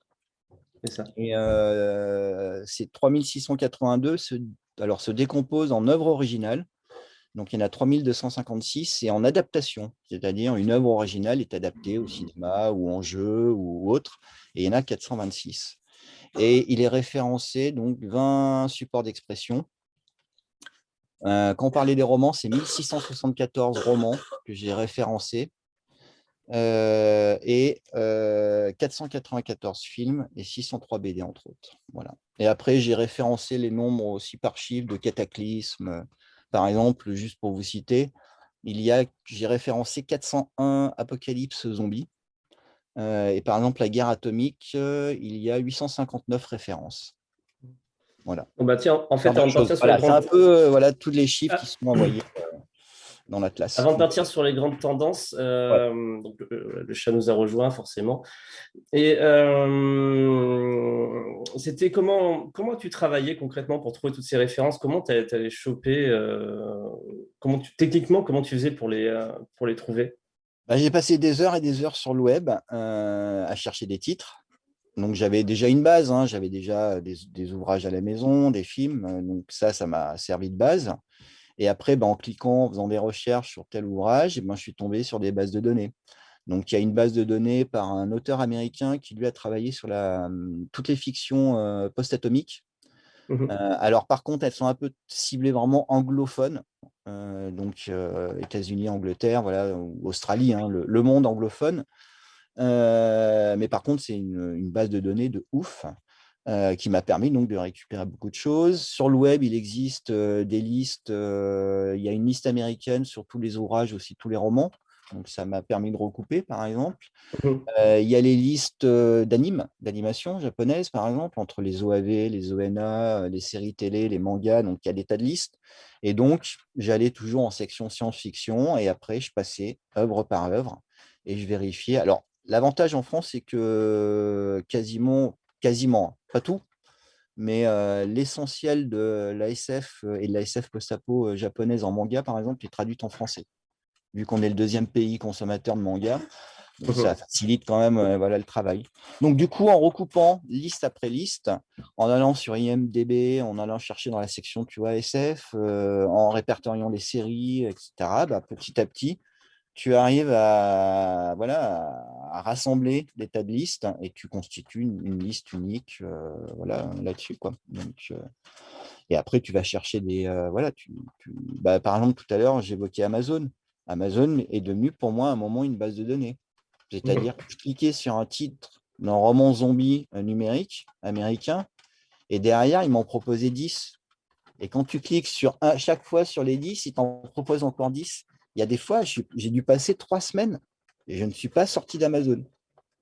Et euh, ces 3682 se, alors, se décomposent en œuvres originales. Donc, il y en a 3256 et en adaptation, c'est-à-dire une œuvre originale est adaptée au cinéma ou en jeu ou autre, et il y en a 426. Et il est référencé, donc 20 supports d'expression. Euh, quand on parlait des romans, c'est 1674 romans que j'ai référencés euh, et 494 euh, films et 603 BD, entre autres. Voilà. Et après, j'ai référencé les nombres aussi par chiffre de cataclysmes. Par exemple, juste pour vous citer, il y a, j'ai référencé 401 apocalypses zombies. Euh, et par exemple, la guerre atomique, il y a 859 références. Voilà. bah tiens, en fait, c'est un peu voilà, tous les chiffres ah. qui sont envoyés dans l'Atlas. Avant de partir sur les grandes tendances, donc, le chat nous a rejoint forcément. Et c'était comment, comment tu travaillais concrètement pour trouver toutes ces références? Comment tu allais choper comment tu, Techniquement, comment tu faisais pour les, pour les trouver? Bah, J'ai passé des heures et des heures sur le web à chercher des titres. Donc, j'avais déjà une base, hein. j'avais déjà des, ouvrages à la maison, des films. Donc, ça, ça m'a servi de base. Et après, bah, en cliquant, en faisant des recherches sur tel ouvrage, ben, je suis tombé sur des bases de données. Donc, il y a une base de données par un auteur américain qui, lui, a travaillé sur la, hum, toutes les fictions euh, post-atomiques. Mmh euh, alors, par contre, elles sont un peu ciblées vraiment anglophones. Euh, donc, États-Unis, Angleterre, voilà, Australie, hein, le, monde anglophone. mais par contre, c'est une, une, base de données de ouf. Qui m'a permis donc de récupérer beaucoup de choses. Sur le web, il existe des listes, il y a une liste américaine sur tous les ouvrages, aussi tous les romans. Donc, ça m'a permis de recouper, par exemple. Mmh. il y a les listes d'animes, d'animation japonaises, par exemple, entre les OAV, les ONA, les séries télé, les mangas. Donc, il y a des tas de listes. Et donc, j'allais toujours en section science-fiction et après, je passais œuvre par œuvre et je vérifiais. Alors, l'avantage en France, c'est que quasiment, quasiment, pas tout, mais l'essentiel de l'ASF et de l'ASF post-apo japonaise en manga, par exemple, est traduite en français vu qu'on est le deuxième pays consommateur de manga. ça facilite quand même euh, voilà, le travail. Donc, du coup, en recoupant liste après liste, en allant sur IMDB, en allant chercher dans la section tu vois, SF, euh, en répertoriant les séries, etc., bah, petit à petit, tu arrives à, voilà, à rassembler des tas de listes et tu constitues une, liste unique euh, voilà, là-dessus. Quoi. et après, tu vas chercher des... voilà, tu, bah, par exemple, tout à l'heure, j'évoquais Amazon. Amazon est devenu pour moi à un moment une base de données. C'est-à-dire que je cliquais sur un titre d'un roman zombie euh, numérique américain et derrière, ils m'en proposaient 10. Et quand tu cliques sur un, chaque fois sur les 10, ils t'en proposent encore 10. Il y a des fois, j'ai dû passer trois semaines et je ne suis pas sorti d'Amazon.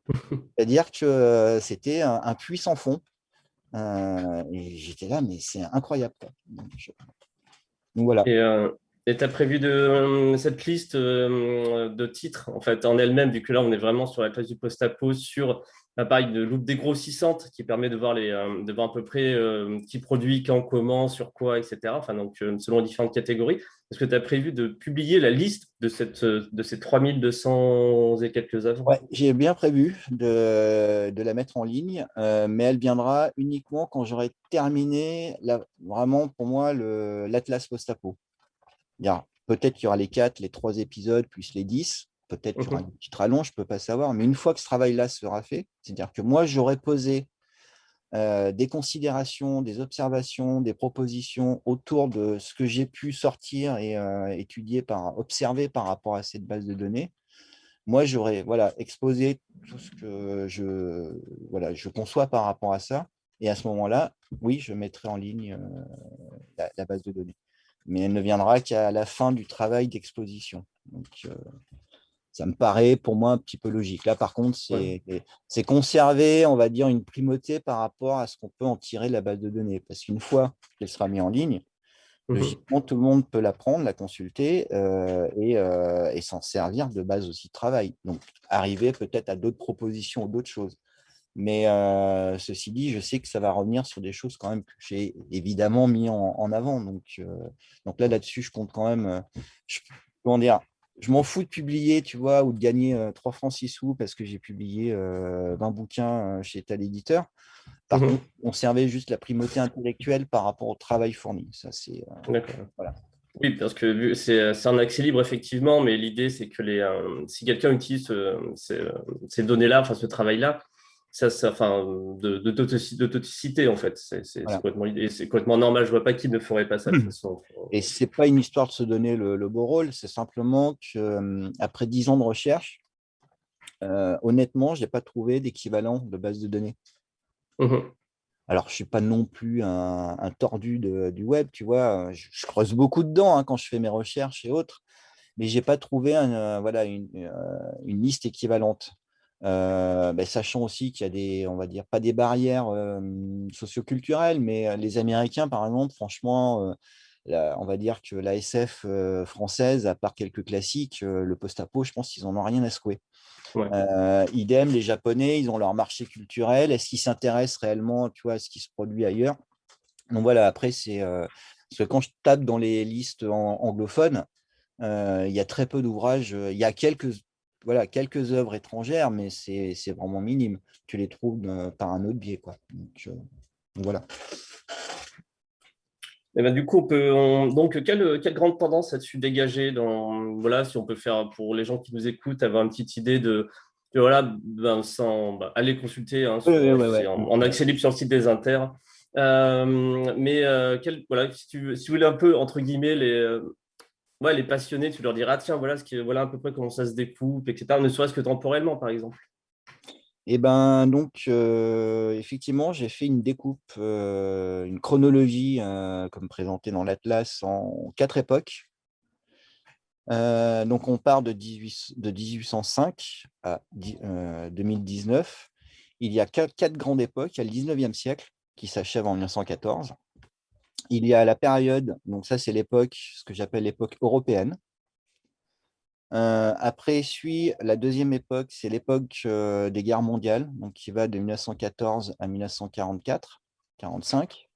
[LAUGHS] C'est-à-dire que euh, c'était un, puits sans fond. Euh, j'étais là, mais c'est incroyable. Donc, voilà. Et tu as prévu de, euh, cette liste euh, de titres en fait en elle-même, vu que là on est vraiment sur la classe du post-apo, sur l'appareil de loupe dégrossissante qui permet de voir, les, euh, de voir à peu près qui produit, quand, comment, sur quoi, etc. Enfin, donc, selon différentes catégories. Est-ce que tu as prévu de publier la liste de, cette, de ces 3200 et quelques œuvres? J'ai bien prévu de, la mettre en ligne, mais elle viendra uniquement quand j'aurai terminé vraiment pour moi l'Atlas post-apo. Peut-être qu'il y aura les quatre, les trois épisodes, plus les dix. Peut-être qu'il y aura mmh un petit rallonge, je ne peux pas savoir. Mais une fois que ce travail-là sera fait, c'est-à-dire que moi, j'aurai posé euh, des considérations, des observations, des propositions autour de ce que j'ai pu sortir et euh, étudier, par, observer par rapport à cette base de données. Moi, j'aurais voilà, exposé tout ce que je, voilà, je conçois par rapport à ça. Et à ce moment-là, oui, je mettrai en ligne euh, la, base de données mais elle ne viendra qu'à la fin du travail d'exposition. Donc, ça me paraît pour moi un petit peu logique. Là, par contre, c'est conserver, on va dire, une primauté par rapport à ce qu'on peut en tirer de la base de données. Parce qu'une fois qu'elle sera mise en ligne, mmh logiquement, tout le monde peut la prendre, la consulter euh, et, euh, et s'en servir de base aussi de travail. Donc, arriver peut-être à d'autres propositions ou d'autres choses. Mais ceci dit, je sais que ça va revenir sur des choses quand même que j'ai évidemment mis en, avant. Donc, donc là, là-dessus, je compte quand même, je, comment dire, je m'en fous de publier, tu vois, ou de gagner 3 francs 6 sous parce que j'ai publié 20 bouquins chez tel éditeur. Par mmh contre, on servait juste la primauté intellectuelle par rapport au travail fourni. Ça, c'est voilà. Oui, parce que c'est un accès libre, effectivement, mais l'idée, c'est que les, si quelqu'un utilise ces, ces données-là, enfin ce travail-là, ça, ça, enfin, de, de, en fait. C'est complètement normal. Je vois pas qui ne ferait pas ça de toute mmh. façon. Et c'est pas une histoire de se donner le, beau rôle, c'est simplement qu'après dix ans de recherche, euh, honnêtement, je n'ai pas trouvé d'équivalent de base de données. Mmh Alors, je ne suis pas non plus un, tordu du web, tu vois. Je, creuse beaucoup dedans hein, quand je fais mes recherches et autres, mais je n'ai pas trouvé un, voilà, une, euh, une, liste équivalente. Euh, ben, sachant aussi qu'il y a des, on va dire, pas des barrières socioculturelles, mais les Américains, par exemple, franchement, on va dire que la SF française, à part quelques classiques, le post-apo, je pense qu'ils n'en ont rien à secouer. idem, les Japonais, ils ont leur marché culturel. Est-ce qu'ils s'intéressent réellement tu vois, à ce qui se produit ailleurs? Donc voilà, après, c'est parce que quand je tape dans les listes anglophones, il y a très peu d'ouvrages. Il y a quelques, voilà, quelques œuvres étrangères, mais c'est vraiment minime. Tu les trouves par un autre biais. Quoi. Donc, voilà. Et eh ben, du coup, on peut, donc, quelle, quelle, grande tendance as-tu dégagé dans, voilà, si on peut faire pour les gens qui nous écoutent, avoir une petite idée de, voilà, ben, sans bah, aller consulter hein, En, accès libre sur le site des Inter. Euh, mais euh, quel, voilà, si tu, si tu voulais un peu, entre guillemets, les, euh, ouais, les passionnés, tu leur diras, tiens, voilà, ce qui, voilà à peu près comment ça se découpe, etc., ne serait-ce que temporellement, par exemple. Eh ben donc, effectivement, j'ai fait une découpe, une chronologie, comme présenté dans l'Atlas, en quatre époques. donc, on part de, 18, de 1805 à 2019. Il y a quatre, quatre, grandes époques. Il y a le 19e siècle, qui s'achève en 1914. Il y a la période, donc ça c'est l'époque, ce que j'appelle l'époque européenne. Euh, après suit la deuxième époque, c'est l'époque euh, des guerres mondiales, donc qui va de 1914 à 1944, 45,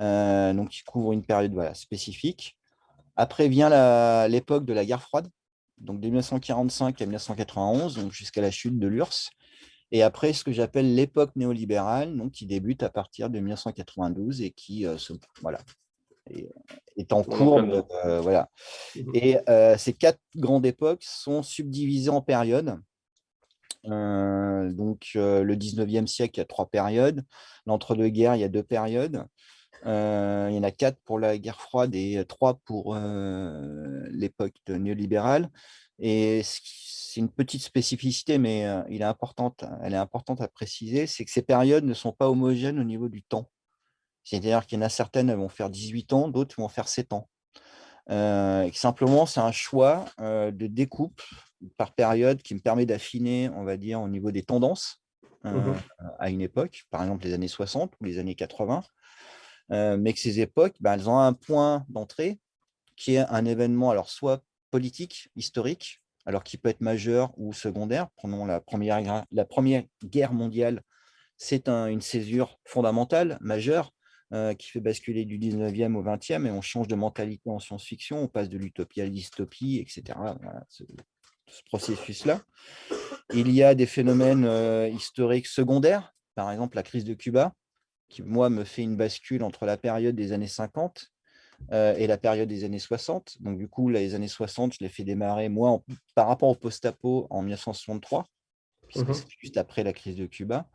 euh, donc qui couvre une période spécifique. Après vient l'époque de la guerre froide, donc de 1945 à 1991, donc jusqu'à la chute de l'URSS. Et après, ce que j'appelle l'époque néolibérale, donc, qui débute à partir de 1992 et qui se, voilà, est, en cours. Euh, voilà. Mmh et euh, ces quatre grandes époques sont subdivisées en périodes. Euh, donc, le 19e siècle, il y a trois périodes. L'entre-deux-guerres, il y a deux périodes. il y en a quatre pour la guerre froide et trois pour l'époque néolibérale. Et c'est une petite spécificité, mais il est importante, elle est importante à préciser, c'est que ces périodes ne sont pas homogènes au niveau du temps. C'est-à-dire qu'il y en a certaines qui vont faire 18 ans, d'autres vont faire 7 ans. simplement, c'est un choix de découpe par période qui me permet d'affiner, on va dire, au niveau des tendances mmh à une époque, par exemple les années 60 ou les années 80, mais que ces époques, ben, elles ont un point d'entrée qui est un événement, alors soit politique, historique, alors qui peut être majeur ou secondaire. Prenons la Première, la première Guerre mondiale, c'est une césure fondamentale, majeure, euh, qui fait basculer du 19e au 20e, et on change de mentalité en science-fiction, on passe de l'utopie à la dystopie, etc. ce, processus-là. Il y a des phénomènes euh, historiques secondaires, par exemple la crise de Cuba, qui, moi, me fait une bascule entre la période des années 50 euh, et la période des années 60. Donc, du coup, les années 60, je les fais démarrer, moi, par rapport au post-apo, en 1963, puisque mmh c'est juste après la crise de Cuba.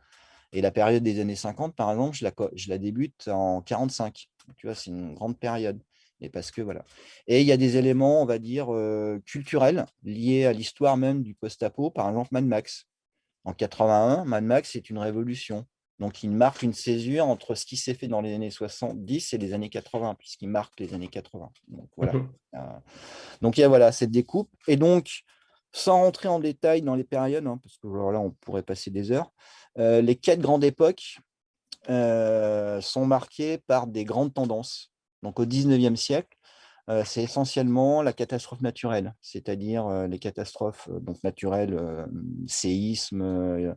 Et la période des années 50, par exemple, je la, je la débute en 45. Tu vois, c'est une grande période. Et parce que voilà. Et il y a des éléments, on va dire, culturels liés à l'histoire même du post-apo, par exemple Mad Max. En 81, Mad Max est une révolution. Donc, il marque une césure entre ce qui s'est fait dans les années 70 et les années 80, puisqu'il marque les années 80. Donc, voilà. Mmh donc, il y a voilà, cette découpe. Et donc, sans rentrer en détail dans les périodes, hein, parce que là, on pourrait passer des heures, euh, les quatre grandes époques euh, sont marquées par des grandes tendances. Donc au 19e siècle, euh, c'est essentiellement la catastrophe naturelle, c'est-à-dire les catastrophes naturelles, séisme,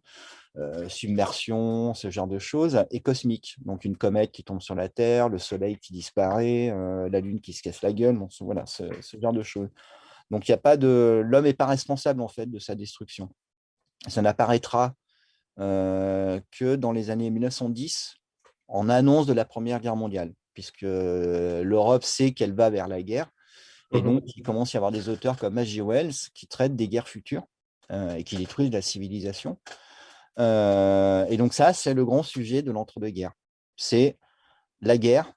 submersion, ce genre de choses, et cosmiques. Donc une comète qui tombe sur la Terre, le Soleil qui disparaît, la Lune qui se casse la gueule, voilà, ce, genre de choses. Donc il a pas de... L'homme n'est pas responsable en fait de sa destruction. Ça n'apparaîtra que dans les années 1910, en annonce de la Première Guerre mondiale, puisque l'Europe sait qu'elle va vers la guerre. Et mmh donc, il commence à y avoir des auteurs comme H.G. Wells qui traitent des guerres futures euh, et qui détruisent la civilisation. Euh, et donc ça, c'est le grand sujet de l'entre-deux-guerres. C'est la guerre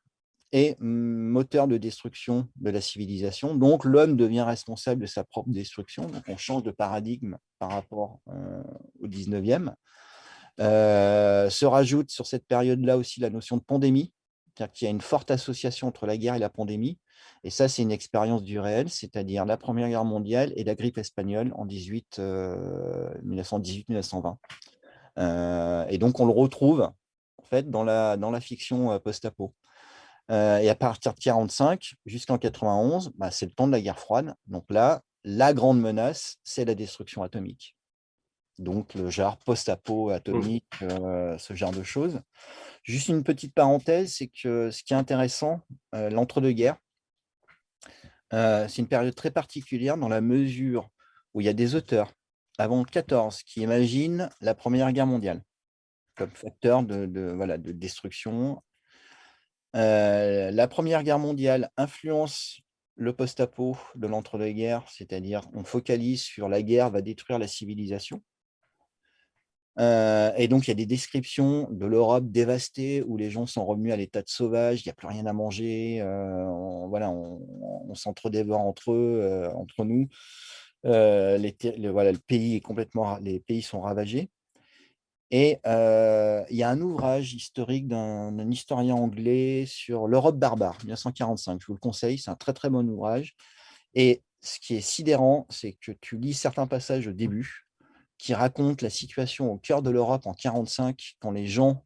est moteur de destruction de la civilisation. Donc, l'homme devient responsable de sa propre destruction. Donc, on change de paradigme par rapport au 19e. Euh, se rajoute sur cette période-là aussi la notion de pandémie, c'est-à-dire qu'il y a une forte association entre la guerre et la pandémie. Et ça, c'est une expérience du réel, c'est-à-dire la Première Guerre mondiale et la grippe espagnole en 1918-1920. Euh, et donc, on le retrouve en fait, dans, la, dans la fiction post-apo. et à partir de 45 jusqu'en 91, bah, c'est le temps de la guerre froide. Donc là, la grande menace, c'est la destruction atomique. Donc le genre post-apo atomique, ce genre de choses. Juste une petite parenthèse, c'est que ce qui est intéressant, l'entre-deux-guerres, c'est une période très particulière dans la mesure où il y a des auteurs avant 14 qui imaginent la Première Guerre mondiale comme facteur de, voilà, de destruction. la Première Guerre mondiale influence le post-apo de l'entre-deux-guerres, c'est-à-dire on focalise sur la guerre va détruire la civilisation. Et donc, il y a des descriptions de l'Europe dévastée où les gens sont revenus à l'état de sauvage, il n'y a plus rien à manger, on, voilà, on, s'entre-dévore entre eux, entre nous. le pays est complètement, les pays sont ravagés. Et il y a un ouvrage historique d'un historien anglais sur l'Europe barbare, 1945. Je vous le conseille, c'est un très très bon ouvrage. Et ce qui est sidérant, c'est que tu lis certains passages au début qui racontent la situation au cœur de l'Europe en 1945, quand les gens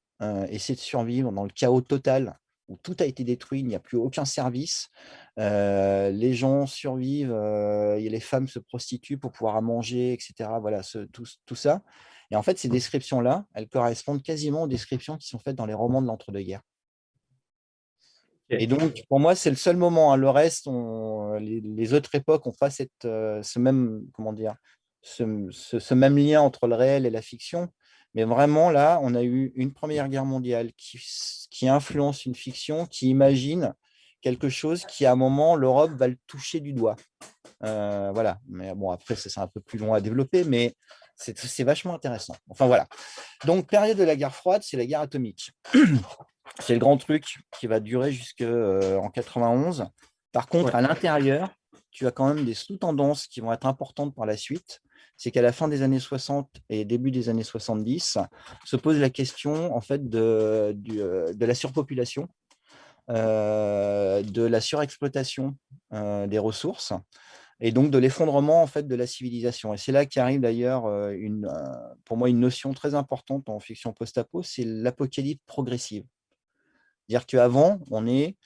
essaient de survivre dans le chaos total, où tout a été détruit, il n'y a plus aucun service. les gens survivent, les femmes se prostituent pour pouvoir manger, etc. Voilà, tout, tout ça. Et en fait, ces descriptions-là, elles correspondent quasiment aux descriptions qui sont faites dans les romans de l'entre-deux-guerres. Et donc, pour moi, c'est le seul moment. Hein. Le reste, les, autres époques n'ont pas cette, euh, ce, même, comment dire, ce, même lien entre le réel et la fiction. Mais vraiment, là, on a eu une Première Guerre mondiale qui, qui influence une fiction, qui imagine quelque chose qui, à un moment, l'Europe va le toucher du doigt. Euh, voilà. Mais bon, après, c'est un peu plus long à développer, mais c'est vachement intéressant. Enfin, voilà. Donc, période de la guerre froide, c'est la guerre atomique. [CLEARS THROAT] c'est le grand truc qui va durer jusqu'en euh, 91. Par contre, à l'intérieur, tu as quand même des sous-tendances qui vont être importantes par la suite. C'est qu'à la fin des années 60 et début des années 70, se pose la question en fait de, euh, de la surpopulation, euh, de la surexploitation des ressources et donc de l'effondrement en fait de la civilisation. Et c'est là qu'arrive d'ailleurs euh, euh, pour moi une notion très importante en fiction post-apo, c'est l'apocalypse progressive. Dire qu'avant, on est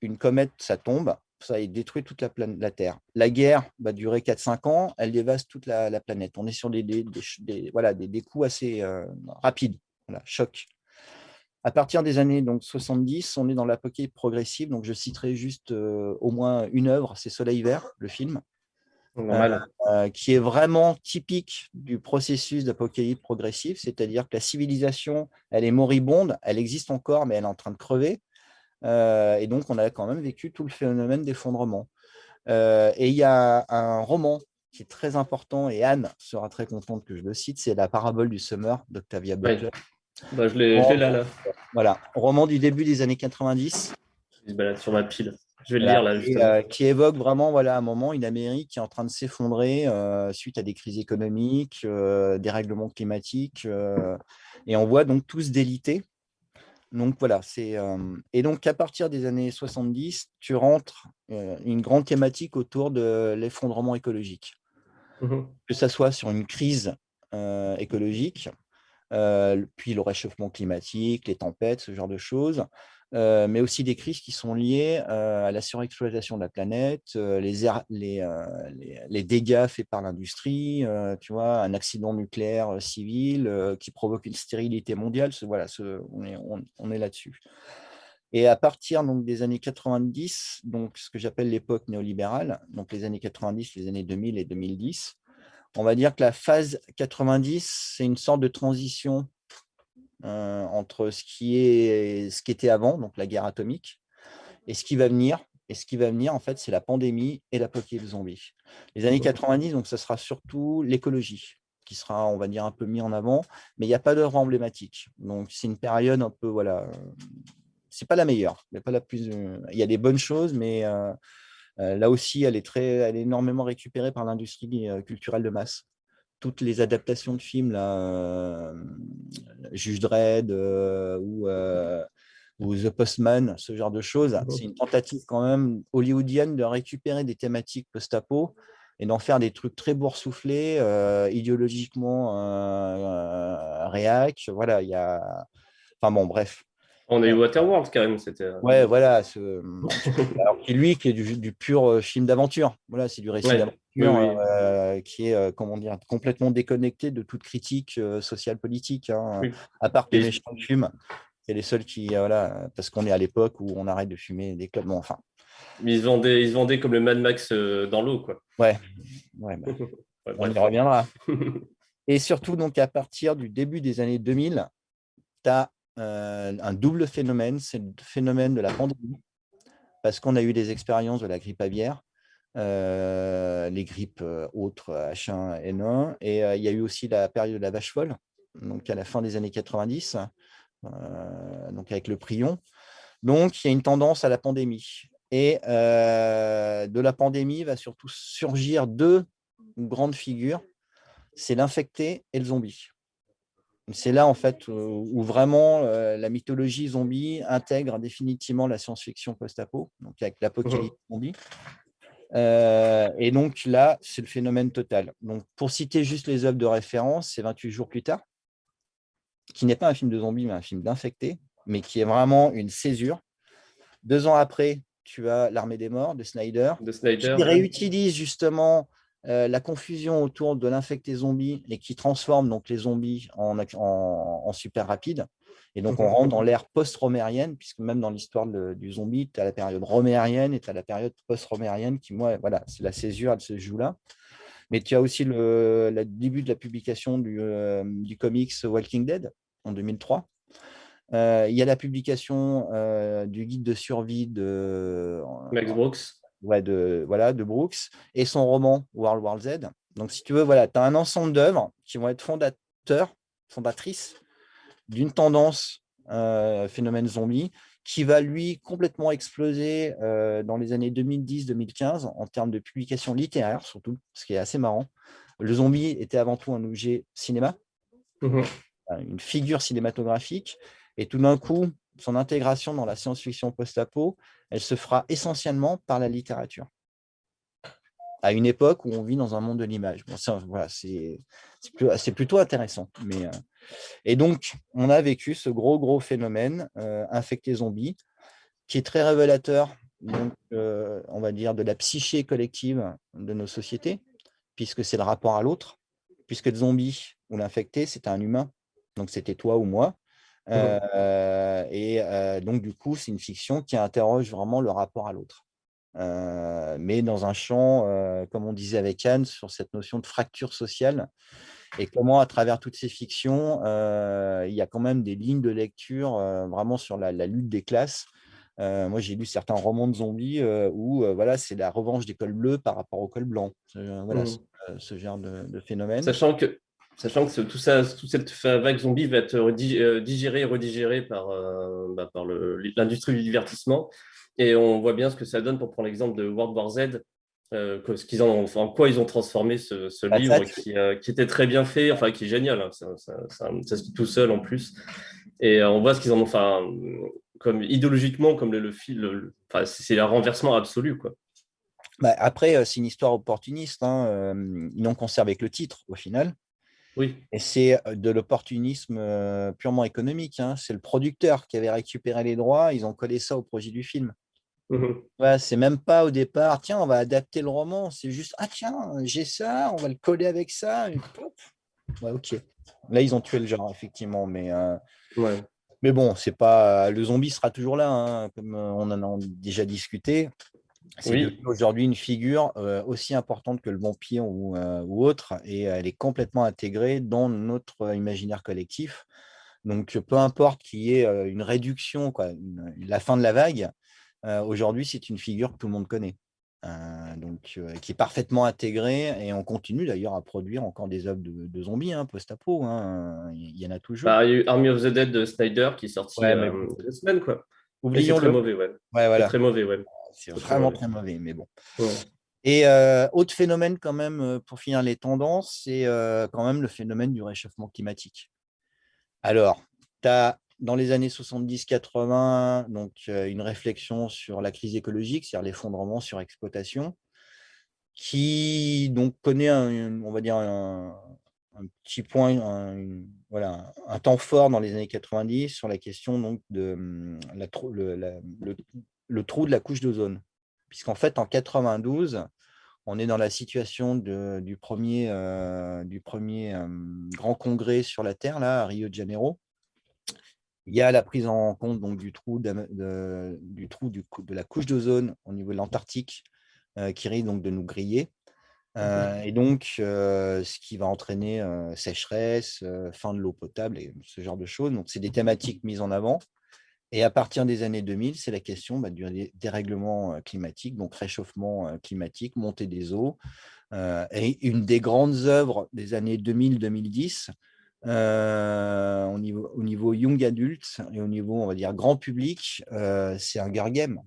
une comète, ça tombe, ça détruit toute la, la Terre. La guerre va durer 4-5 ans, elle dévaste toute la, planète. On est sur des, des, voilà, des, coups assez euh, rapides, voilà, choc. À partir des années donc, 70, on est dans l'apocalypse progressive. Donc, je citerai juste au moins une œuvre, c'est Soleil vert, le film, euh, euh, qui est vraiment typique du processus d'apocalypse progressive, c'est-à-dire que la civilisation, elle est moribonde, elle existe encore, mais elle est en train de crever. Euh, et donc, on a quand même vécu tout le phénomène d'effondrement. et il y a un roman qui est très important, et Anne sera très contente que je le cite, c'est La parabole du Summer d'Octavia Butler. Bah, je l'ai là, là. Voilà, roman du début des années 90. Il se balade sur ma pile. Je vais le lire là. Euh, qui évoque vraiment voilà, un moment, une Amérique qui est en train de s'effondrer euh, suite à des crises économiques, euh, des règlements climatiques. et on voit donc tous déliter. Donc voilà, c'est et donc à partir des années 70, tu rentres une grande thématique autour de l'effondrement écologique. Mmh que ce soit sur une crise écologique, puis le réchauffement climatique, les tempêtes, ce genre de choses, euh, mais aussi des crises qui sont liées euh, à la surexploitation de la planète, euh, les, les, dégâts faits par l'industrie, tu vois, un accident nucléaire civil qui provoque une stérilité mondiale, voilà, on est, on, est là-dessus. Et à partir donc, des années 90, donc ce que j'appelle l'époque néolibérale, donc les années 90, les années 2000 et 2010, on va dire que la phase 90, c'est une sorte de transition euh, entre ce qui, est, ce qui était avant, donc la guerre atomique, et ce qui va venir. Et ce qui va venir, en fait, c'est la pandémie et l'apocalypse zombie. Les années 90, donc, ça sera surtout l'écologie qui sera, on va dire, un peu mis en avant, mais il n'y a pas d'œuvre emblématique. Donc, c'est une période un peu, voilà, c'est pas la meilleure, mais pas la plus. Euh, il y a des bonnes choses, mais euh, là aussi, elle est très, elle est énormément récupérée par l'industrie culturelle de masse toutes les adaptations de films, là, euh, Juge Dredd euh, ou, euh, ou, The Postman, ce genre de choses, c'est une tentative quand même hollywoodienne de récupérer des thématiques post-apo et d'en faire des trucs très boursouflés, idéologiquement réac. Voilà, il y a... Enfin bon, bref. On a eu Waterworld quand même, c'était. Ouais, voilà. Ce... [LAUGHS] Alors, qui lui, qui est du, pur film d'aventure. Voilà, c'est du récit d'aventure qui est, comment dire, complètement déconnecté de toute critique sociale politique. Hein, à part que les méchants fument. C'est les seuls qui, voilà, parce qu'on est à l'époque où on arrête de fumer des clubs. Bon, enfin. ils se vendaient, ils se vendaient comme le Mad Max dans l'eau, quoi. Ouais. ouais bah, [LAUGHS] on y reviendra. [LAUGHS] Et surtout, donc, à partir du début des années 2000, tu as euh, un double phénomène, c'est le phénomène de la pandémie, parce qu'on a eu des expériences de la grippe aviaire, euh, les grippes euh, autres H1N1, et il y a eu aussi la période de la vache folle, donc à la fin des années 90, donc avec le prion. Donc, il y a une tendance à la pandémie. Et de la pandémie va surtout surgir deux grandes figures c'est l'infecté et le zombie. C'est là, en fait, où vraiment euh, la mythologie zombie intègre définitivement la science-fiction post-apo, donc avec l'apocalypse mmh. zombie. Euh, et donc là, c'est le phénomène total. Donc, pour citer juste les œuvres de référence, c'est 28 jours plus tard, qui n'est pas un film de zombie, mais un film d'infecté, mais qui est vraiment une césure. Deux ans après, tu as L'Armée des Morts de Snyder, de Snyder qui réutilise justement euh, la confusion autour de l'infecté zombie et qui transforme donc les zombies en, super rapide. Et donc, on rentre dans l'ère post-romérienne, puisque même dans l'histoire du zombie, tu as la période romérienne et tu as la période post-romérienne qui, moi, voilà, c'est la césure, elle se joue là. Mais tu as aussi le, début de la publication du, euh, comics Walking Dead en 2003. Euh, il y a la publication du guide de survie de Max Brooks de, voilà, de Brooks, et son roman World War Z. Donc, si tu veux, voilà, tu as un ensemble d'œuvres qui vont être fondateurs, fondatrices d'une tendance euh, phénomène zombie qui va, lui, complètement exploser euh, dans les années 2010-2015 en termes de publication littéraire, surtout, ce qui est assez marrant. Le zombie était avant tout un objet cinéma, mmh une figure cinématographique, et tout d'un coup, son intégration dans la science-fiction post-apo, elle se fera essentiellement par la littérature. À une époque où on vit dans un monde de l'image. C'est plutôt intéressant. Euh, et donc, on a vécu ce gros, gros phénomène euh, infecté zombie, qui est très révélateur, euh, on va dire, de la psyché collective de nos sociétés, puisque c'est le rapport à l'autre, puisque le zombie ou l'infecté, c'est un humain, donc c'était toi ou moi, euh, et euh, donc, du coup, c'est une fiction qui interroge vraiment le rapport à l'autre. Euh, mais dans un champ, comme on disait avec Anne, sur cette notion de fracture sociale, et comment, à travers toutes ces fictions, il y a quand même des lignes de lecture vraiment sur la, lutte des classes. moi, j'ai lu certains romans de zombies où voilà, c'est la revanche des cols bleus par rapport aux cols blancs. Voilà, mmh. ce, genre de, de, phénomène. Sachant que Sachant que tout ça, toute cette vague zombie va être euh, digérée et redigérée par, euh, bah, par l'industrie du divertissement. Et on voit bien ce que ça donne pour prendre l'exemple de World War Z, euh, qu'ils ont, en quoi ils ont transformé ce, livre qui, était très bien fait, enfin qui est génial, hein. ça, ça, se dit tout seul en plus. Et on voit ce qu'ils en ont, enfin, comme idéologiquement, comme le, fil, c'est un renversement absolu. Quoi. Bah, après, c'est une histoire opportuniste. Hein, ils n'ont conservé que le titre au final. Oui. Et c'est de l'opportunisme purement économique. Hein. C'est le producteur qui avait récupéré les droits, ils ont collé ça au projet du film. Mmh c'est même pas au départ, tiens, on va adapter le roman, c'est juste, ah tiens, j'ai ça, on va le coller avec ça. Ouais, ok. Là, ils ont tué le genre, effectivement, mais, mais bon, c'est pas le zombie sera toujours là, hein, comme on en a déjà discuté. C'est aujourd'hui une figure aussi importante que le vampire ou, ou, autre, et elle est complètement intégrée dans notre imaginaire collectif. Donc, peu importe qu'il y ait une réduction, quoi, la fin de la vague, aujourd'hui, c'est une figure que tout le monde connaît. donc, qui est parfaitement intégrée, et on continue d'ailleurs à produire encore des œuvres de, zombies, hein, post-apo, hein, il y en a toujours. Bah, il y a eu Army of the Dead de Snyder qui est sorti il y a deux semaines. Quoi. Oublions très mauvais, ouais. ouais voilà. Très mauvais, ouais. C'est vraiment très mauvais, mais bon. Et euh, autre phénomène quand même, euh, pour finir les tendances, c'est euh, quand même le phénomène du réchauffement climatique. Alors, tu as dans les années 70-80 donc une réflexion sur la crise écologique, c'est-à-dire l'effondrement sur exploitation, qui donc connaît un, on va dire un, petit point, un, voilà, un temps fort dans les années 90 sur la question donc, de hum, la, le, le, trou de la couche d'ozone. Puisqu'en fait, en 92, on est dans la situation de, du premier, euh, du premier hum, grand congrès sur la Terre, là, à Rio de Janeiro. Il y a la prise en compte donc, du trou, de, du trou du, de la couche d'ozone au niveau de l'Antarctique, euh, qui risque donc de nous griller. Euh, et donc, euh, ce qui va entraîner sécheresse, fin de l'eau potable et ce genre de choses. Donc, c'est des thématiques mises en avant. Et à partir des années 2000, c'est la question bah, du dérèglement climatique, donc réchauffement climatique, montée des eaux. et une des grandes œuvres des années 2000-2010, au, niveau, au niveau young adulte et au niveau, on va dire, grand public, c'est un Game.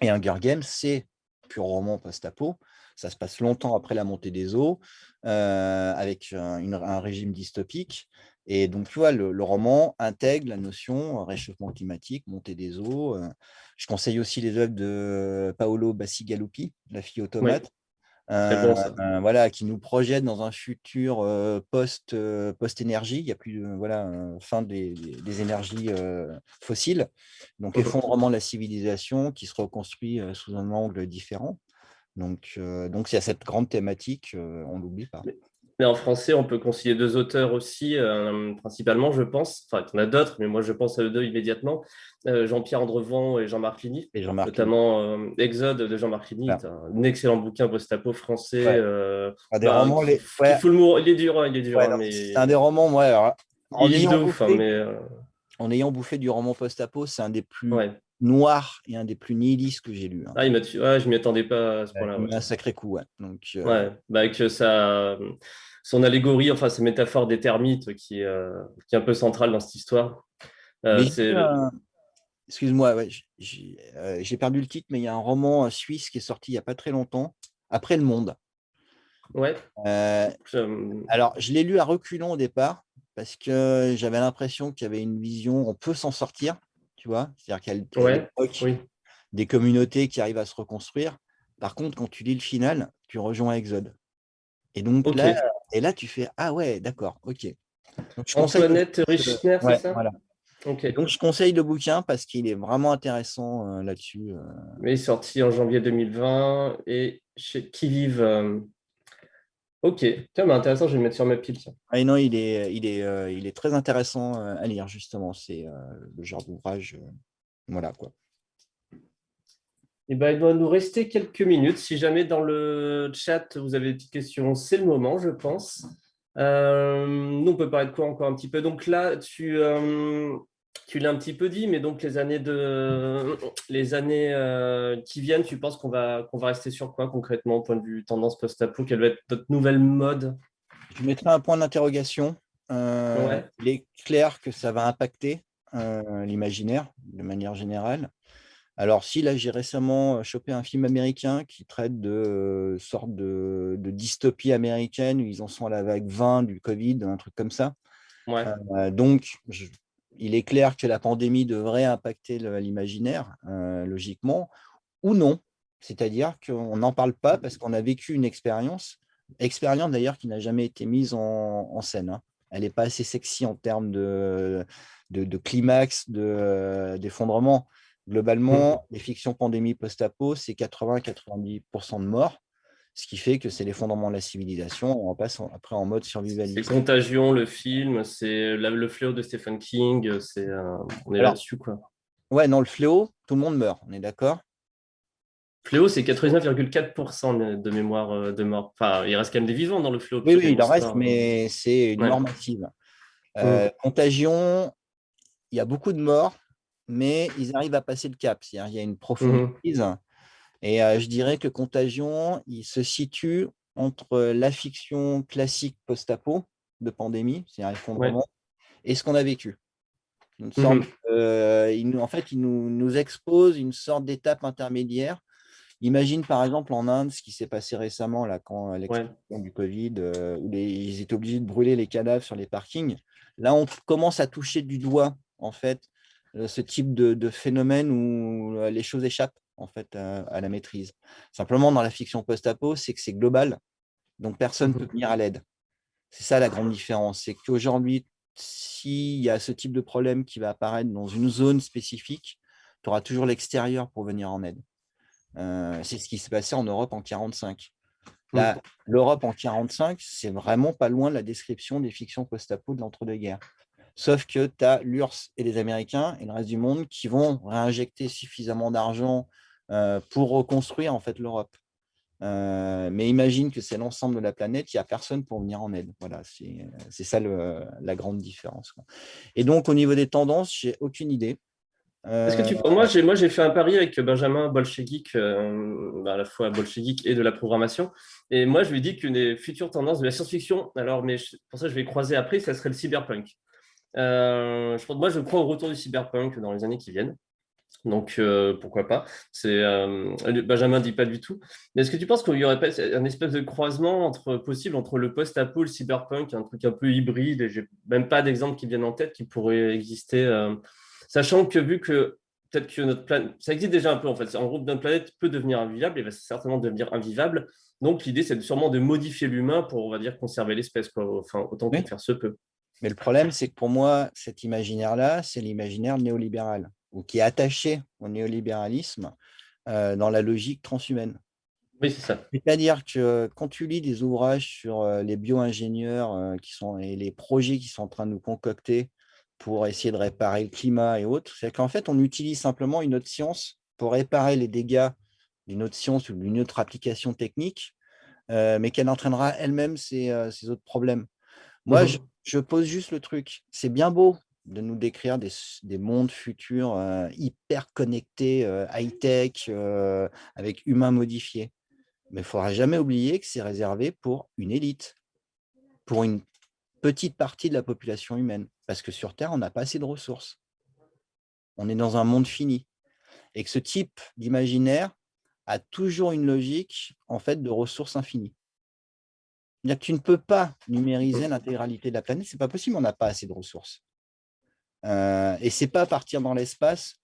Et un Game, c'est pur roman post-apo, ça se passe longtemps après la montée des eaux, euh, avec un, régime dystopique. Et donc, tu vois, le, roman intègre la notion euh, réchauffement climatique, montée des eaux. Euh. je conseille aussi les œuvres de Paolo Bassigalupi, La fille automate, voilà, qui nous projette dans un futur post, post énergie. Il n'y a plus de voilà, fin des, des énergies fossiles. Donc, effondrement de la civilisation qui se reconstruit sous un angle différent. Donc, donc il y a cette grande thématique, on ne l'oublie pas. Mais en français, on peut conseiller deux auteurs aussi, principalement, je pense. Enfin, il y en a d'autres, mais moi, je pense à eux deux immédiatement. Jean-Pierre Andrevent et Jean-Marc Ligny. Et Jean notamment Exode de Jean-Marc Ligny, un excellent bouquin post-apo français. un des bah, romans, les... il est dur, hein, il est dur. Hein, c'est un des romans, moi. en, ayant bouffé, hein, mais... en ayant bouffé du roman post-apo, c'est un des plus noir et un des plus nihilistes que j'ai lu. Hein. Ah, il m'a ouais, je m'y attendais pas à ce point-là. Un sacré coup, ouais. Donc, euh, ouais, bah, avec sa, son allégorie, enfin, sa métaphore des termites qui, euh, qui est un peu centrale dans cette histoire. Euh, excuse-moi, ouais, j'ai perdu le titre, mais il y a un roman suisse qui est sorti il n'y a pas très longtemps, Après le monde. Ouais. Alors, je l'ai lu à reculons au départ, parce que j'avais l'impression qu'il y avait une vision, on peut s'en sortir, tu vois C'est-à-dire qu'il y a des communautés qui arrivent à se reconstruire. Par contre, quand tu lis le final, tu rejoins Exode. Et donc là, et là, tu fais Ah ouais, d'accord, ok. Antoinette Richner, c'est ça voilà. Donc, je conseille le bouquin parce qu'il est vraiment intéressant euh, là-dessus. Euh. Il est sorti en janvier 2020 et chez Qui Vive. Euh, ok, tiens, mais intéressant, je vais le mettre sur ma pile. Ah, non, il est, il, est, il est très intéressant à lire, justement. C'est le genre d'ouvrage. voilà, quoi. Eh ben, il doit nous rester quelques minutes. Si jamais dans le chat, vous avez des petites questions, c'est le moment, je pense. Euh, nous, on peut parler de quoi encore un petit peu? Donc là, tu, euh, tu l'as un petit peu dit, mais donc les années, de, les années euh, qui viennent, tu penses qu'on va, qu'on va rester sur quoi concrètement au point de vue tendance post-apo? Quelle va être notre nouvelle mode? Je mettrai un point d'interrogation. Il est clair que ça va impacter l'imaginaire de manière générale. Alors, si là, j'ai récemment chopé un film américain qui traite de sorte de, dystopie américaine où ils en sont à la vague 20 du Covid, un truc comme ça. donc, il est clair que la pandémie devrait impacter l'imaginaire, logiquement, ou non. C'est-à-dire qu'on n'en parle pas parce qu'on a vécu une expérience, expérience d'ailleurs qui n'a jamais été mise en, scène. Hein. Elle n'est pas assez sexy en termes de, de, de climax, d'effondrement. Globalement, mmh. les fictions pandémie post-apo, c'est 80-90% de morts, ce qui fait que c'est l'effondrement de la civilisation. On passe après en mode survivaliste. C'est Contagion, le film, c'est le fléau de Stephen King, c'est on est là-dessus. quoi. Ouais, non, le fléau, tout le monde meurt, on est d'accord? Fléau, c'est 99,4% de mémoire euh, de mort. Enfin, il reste quand même des vivants dans le fléau. Oui, oui, il en reste, mais c'est une mort massive. Euh, mmh. Contagion, il y a beaucoup de morts, mais ils arrivent à passer le cap. Il y a une profonde mmh crise. Et je dirais que Contagion, il se situe entre la fiction classique post-apo de pandémie, c'est un effondrement, et ce qu'on a vécu. Une mmh il, en fait, il nous, nous expose une sorte d'étape intermédiaire. Imagine par exemple en Inde ce qui s'est passé récemment là, quand l'explosion du Covid, où ils étaient obligés de brûler les cadavres sur les parkings. Là, on commence à toucher du doigt en fait ce type de, phénomène où les choses échappent en fait à, la maîtrise. Simplement, dans la fiction post-apo, c'est que c'est global, donc personne ne peut mmh venir à l'aide. C'est ça la grande différence. C'est qu'aujourd'hui, s'il y a ce type de problème qui va apparaître dans une zone spécifique, tu auras toujours l'extérieur pour venir en aide. Euh, c'est ce qui s'est passé en Europe en 1945. Mmh. L'Europe en 1945, c'est vraiment pas loin de la description des fictions post-apo de l'entre-deux-guerres. Sauf que tu as l'URSS et les Américains et le reste du monde qui vont réinjecter suffisamment d'argent euh, pour reconstruire en fait l'Europe. Euh, mais imagine que c'est l'ensemble de la planète, il n'y a personne pour venir en aide. Voilà, c'est ça la grande différence. Et donc, au niveau des tendances, j'ai aucune idée. Euh... Que tu... Moi, j'ai fait un pari avec Benjamin Bolchevik, euh, à la fois Bolchevik et de la programmation. Et moi, je lui dis qu'une des futures tendances de la science-fiction, alors, mais pour ça, je vais croiser après, ça serait le cyberpunk. Euh, je, moi, je crois au retour du cyberpunk dans les années qui viennent. Donc, euh, pourquoi pas C'est euh, Benjamin ne dit pas du tout. Mais est-ce que tu penses qu'il y aurait pas un espèce de croisement entre, possible entre le post-apo le cyberpunk, un truc un peu hybride Et j'ai même pas d'exemple qui viennent en tête qui pourrait exister, euh, sachant que vu que peut-être que notre planète, ça existe déjà un peu en fait. En gros, notre planète peut devenir invivable et va certainement devenir invivable. Donc, l'idée, c'est sûrement de modifier l'humain pour, on va dire, conserver l'espèce, enfin, autant que faire se peut. Mais le problème, c'est que pour moi, cet imaginaire-là, c'est l'imaginaire néolibéral ou qui est attaché au néolibéralisme euh, dans la logique transhumaine. Oui, c'est ça. C'est-à-dire que quand tu lis des ouvrages sur euh, les bio-ingénieurs euh, qui sont, et les projets qui sont en train de nous concocter pour essayer de réparer le climat et autres, c'est qu'en fait, on utilise simplement une autre science pour réparer les dégâts d'une autre science ou d'une autre application technique, mais qu'elle entraînera elle-même ces, autres problèmes. Moi, je, je, pose juste le truc. C'est bien beau de nous décrire des, mondes futurs euh, hyper connectés, euh, high-tech, euh, avec humains modifiés. Mais il ne faudra jamais oublier que c'est réservé pour une élite, pour une petite partie de la population humaine. Parce que sur Terre, on n'a pas assez de ressources. On est dans un monde fini. Et que ce type d'imaginaire a toujours une logique en fait de ressources infinies. Tu ne peux pas numériser l'intégralité de la planète, ce n'est pas possible, on n'a pas assez de ressources. Euh, et ce n'est pas partir dans l'espace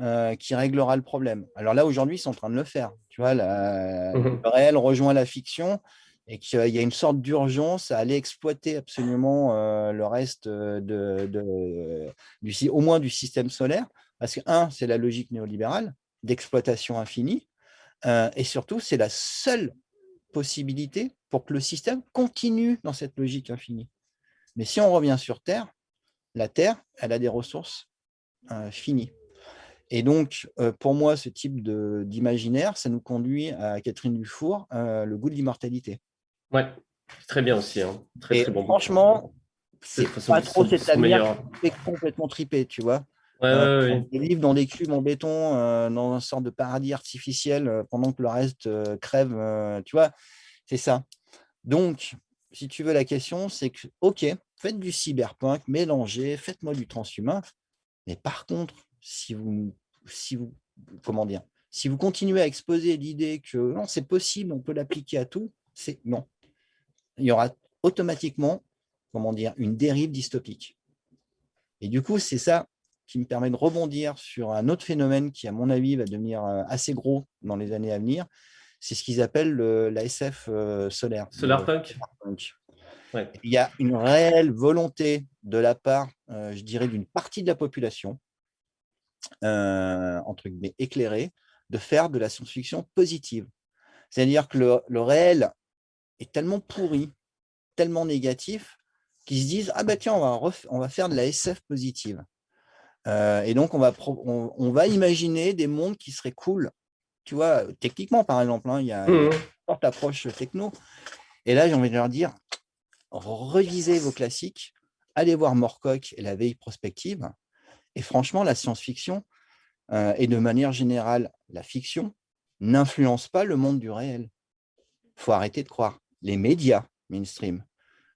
euh, qui réglera le problème. Alors là, aujourd'hui, ils sont en train de le faire. Tu vois, mmh le réel rejoint la fiction et qu'il y a une sorte d'urgence à aller exploiter absolument euh, le reste de, du, au moins du système solaire. Parce que, un, c'est la logique néolibérale d'exploitation infinie. et surtout, c'est la seule possibilité pour que le système continue dans cette logique infinie. Mais si on revient sur Terre, la Terre, elle a des ressources euh, finies. Et donc, euh, pour moi, ce type d'imaginaire, ça nous conduit à Catherine Dufour, euh, le goût de l'immortalité. Ouais, très bien aussi. Hein. Très, bon franchement, c'est pas trop cette avenir est complètement tripé, tu vois. Ouais, Des livres dans des cubes en béton, dans une sorte de paradis artificiel, pendant que le reste crève, tu vois, c'est ça. Donc, si tu veux, la question, c'est que, OK, faites du cyberpunk, mélangez, faites-moi du transhumain. Mais par contre, si vous, si vous, si vous continuez à exposer l'idée que non, c'est possible, on peut l'appliquer à tout, c'est non. Il y aura automatiquement, comment dire, une dérive dystopique. Et du coup, c'est ça qui me permet de rebondir sur un autre phénomène qui, à mon avis, va devenir euh, assez gros dans les années à venir, c'est ce qu'ils appellent la SF euh, solaire. Solarpunk. Il y a une réelle volonté de la part, euh, je dirais, d'une partie de la population, euh, entre guillemets éclairée, de faire de la science-fiction positive. C'est-à-dire que le, réel est tellement pourri, tellement négatif, qu'ils se disent « Ah ben tiens, on va, on va faire de la SF positive. et donc, on va, on va imaginer des mondes qui seraient cool tu vois, techniquement, par exemple, hein, il y a une mmh forte approche techno. Et là, j'ai envie de leur dire, revisez vos classiques, allez voir Morcock et la veille prospective. Et franchement, la science-fiction, euh, et de manière générale, la fiction, n'influence pas le monde du réel. Il faut arrêter de croire. Les médias mainstream,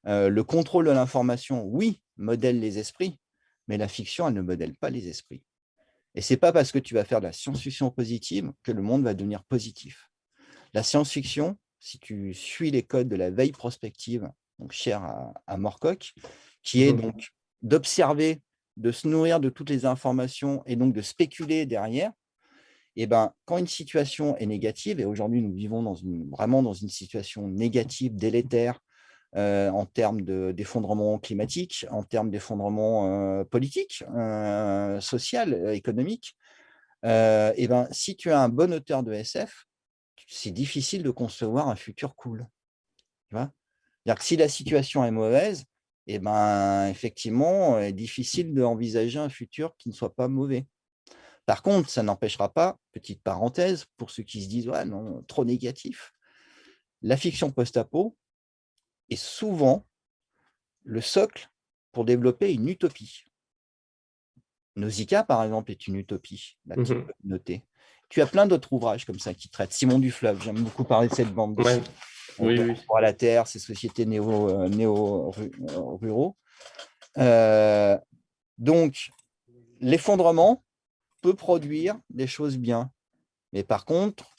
euh, le contrôle de l'information, oui, modèle les esprits, mais la fiction, elle ne modèle pas les esprits. Et ce n'est pas parce que tu vas faire de la science-fiction positive que le monde va devenir positif. La science-fiction, si tu suis les codes de la veille prospective, donc cher à, à Morcock, qui est donc d'observer, de se nourrir de toutes les informations et donc de spéculer derrière, et eh ben, quand une situation est négative, et aujourd'hui nous vivons dans une, vraiment dans une situation négative, délétère, en termes d'effondrement climatique, en termes d'effondrement politique, social, économique. et ben, si tu as un bon auteur de SF, c'est difficile de concevoir un futur cool. Tu vois? Si la situation est mauvaise, et ben, effectivement, est difficile d'envisager un futur qui ne soit pas mauvais. Par contre, ça n'empêchera pas, petite parenthèse, pour ceux qui se disent ouais, non, trop négatif, la fiction post-apo est souvent le socle pour développer une utopie. Nausicaa, par exemple, est une utopie, mmh noter. Tu as plein d'autres ouvrages comme ça qui traitent. Simon Dufleuve, j'aime beaucoup parler de cette bande. Ouais. Oui, oui. à la Terre, ces sociétés néo-ruraux. Néo, euh, euh, donc, l'effondrement, produire des choses bien. Mais par contre,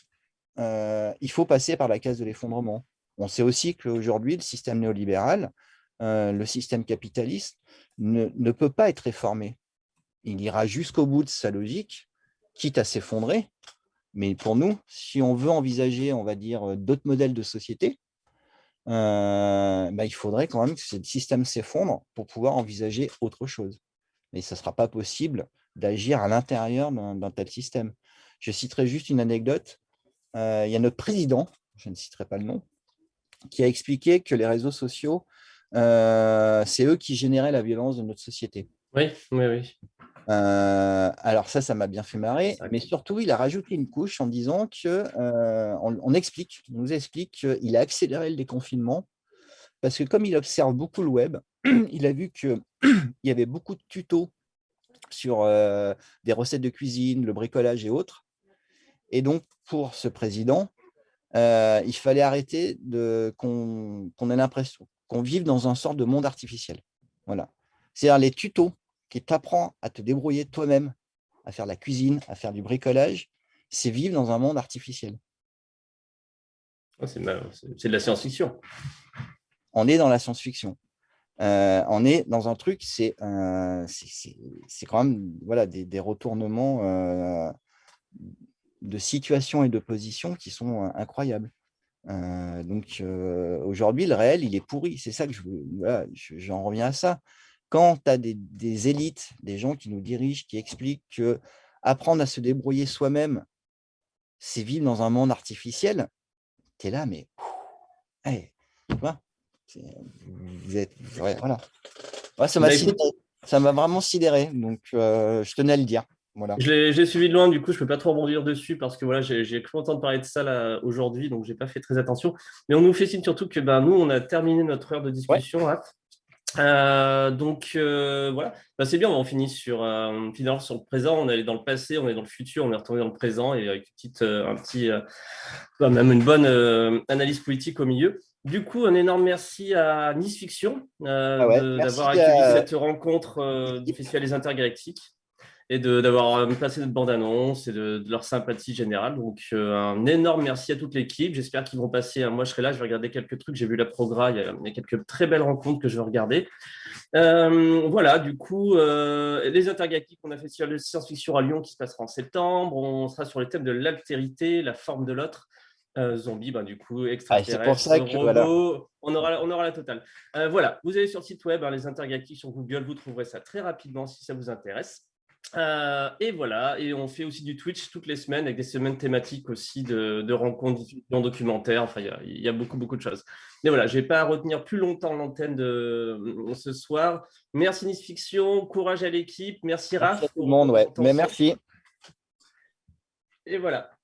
euh, il faut passer par la case de l'effondrement. On sait aussi qu'aujourd'hui, le système néolibéral, euh, le système capitaliste, ne, ne, peut pas être réformé. Il ira jusqu'au bout de sa logique, quitte à s'effondrer. Mais pour nous, si on veut envisager, on va dire, d'autres modèles de société, euh, bah, il faudrait quand même que ce système s'effondre pour pouvoir envisager autre chose. Mais ça ne sera pas possible d'agir à l'intérieur d'un tel système. Je citerai juste une anecdote. Euh, il y a notre président, je ne citerai pas le nom, qui a expliqué que les réseaux sociaux, euh, c'est eux qui généraient la violence de notre société. Oui, oui, oui. Euh, alors ça, ça m'a bien fait marrer, mais surtout, il a rajouté une couche en disant que, on, explique, on nous explique qu'il a accéléré le déconfinement parce que comme il observe beaucoup le web, [CLEARS THROAT] il a vu qu'il [CLEARS THROAT] y avait beaucoup de tutos sur des recettes de cuisine, le bricolage et autres. Et donc, pour ce président, il fallait arrêter qu'on ait l'impression qu'on vive dans un sort de monde artificiel. Voilà. C'est-à-dire les tutos qui t'apprend à te débrouiller toi-même, à faire la cuisine, à faire du bricolage, c'est vivre dans un monde artificiel. c'est de la science-fiction. On est dans la science-fiction. Euh, on est dans un truc, c'est quand même voilà, des, retournements euh, de situation et de position qui sont euh, incroyables. donc aujourd'hui, le réel, il est pourri. C'est ça que je j'en reviens à ça. Quand tu as des, élites, des gens qui nous dirigent, qui expliquent que apprendre à se débrouiller soi-même, c'est vivre dans un monde artificiel, tu es là, mais tu vois vous êtes, voilà. ça m'a bah, vraiment sidéré, donc euh, je tenais à le dire. Voilà. Je l'ai suivi de loin, du coup, je ne peux pas trop rebondir dessus parce que voilà, j'ai cru entendre parler de ça aujourd'hui, donc je n'ai pas fait très attention. Mais on nous fait signe surtout que ben, nous, on a terminé notre heure de discussion. Euh, donc euh, voilà, bah, c'est bien, on finit sur, on finit sur le présent, on est allé dans le passé, on est dans le futur, on est retourné dans le présent et avec une petite, un petit, bah, même une bonne analyse politique au milieu. Du coup, un énorme merci à Nice Fiction euh, ah d'avoir accueilli cette rencontre euh, du Festival des Intergalactiques et d'avoir euh, placé notre bande-annonce et de, leur sympathie générale. Donc, un énorme merci à toute l'équipe. J'espère qu'ils vont passer. moi, je serai là, je vais regarder quelques trucs. J'ai vu la programme, il, y a quelques très belles rencontres que je vais regarder. voilà, du coup, les Intergalactiques, on a fait sur le science-fiction à Lyon qui se passera en septembre. On sera sur les thèmes de l'altérité, la forme de l'autre euh, zombie, ben, du coup, extraterrestre, ah, ça robot, on, aura, on aura la totale. Euh, voilà, vous allez sur le site web, hein, les intergalactiques sur Google, vous trouverez ça très rapidement si ça vous intéresse. Euh, et voilà, et on fait aussi du Twitch toutes les semaines avec des semaines thématiques aussi de, de rencontres, de documentaires. Enfin, il y, a beaucoup, beaucoup de choses. Mais voilà, je n'ai pas à retenir plus longtemps l'antenne de ce soir. Merci Nice Fiction, courage à l'équipe. Merci Raph. Merci tout le monde, ouais. Mais merci. Et voilà.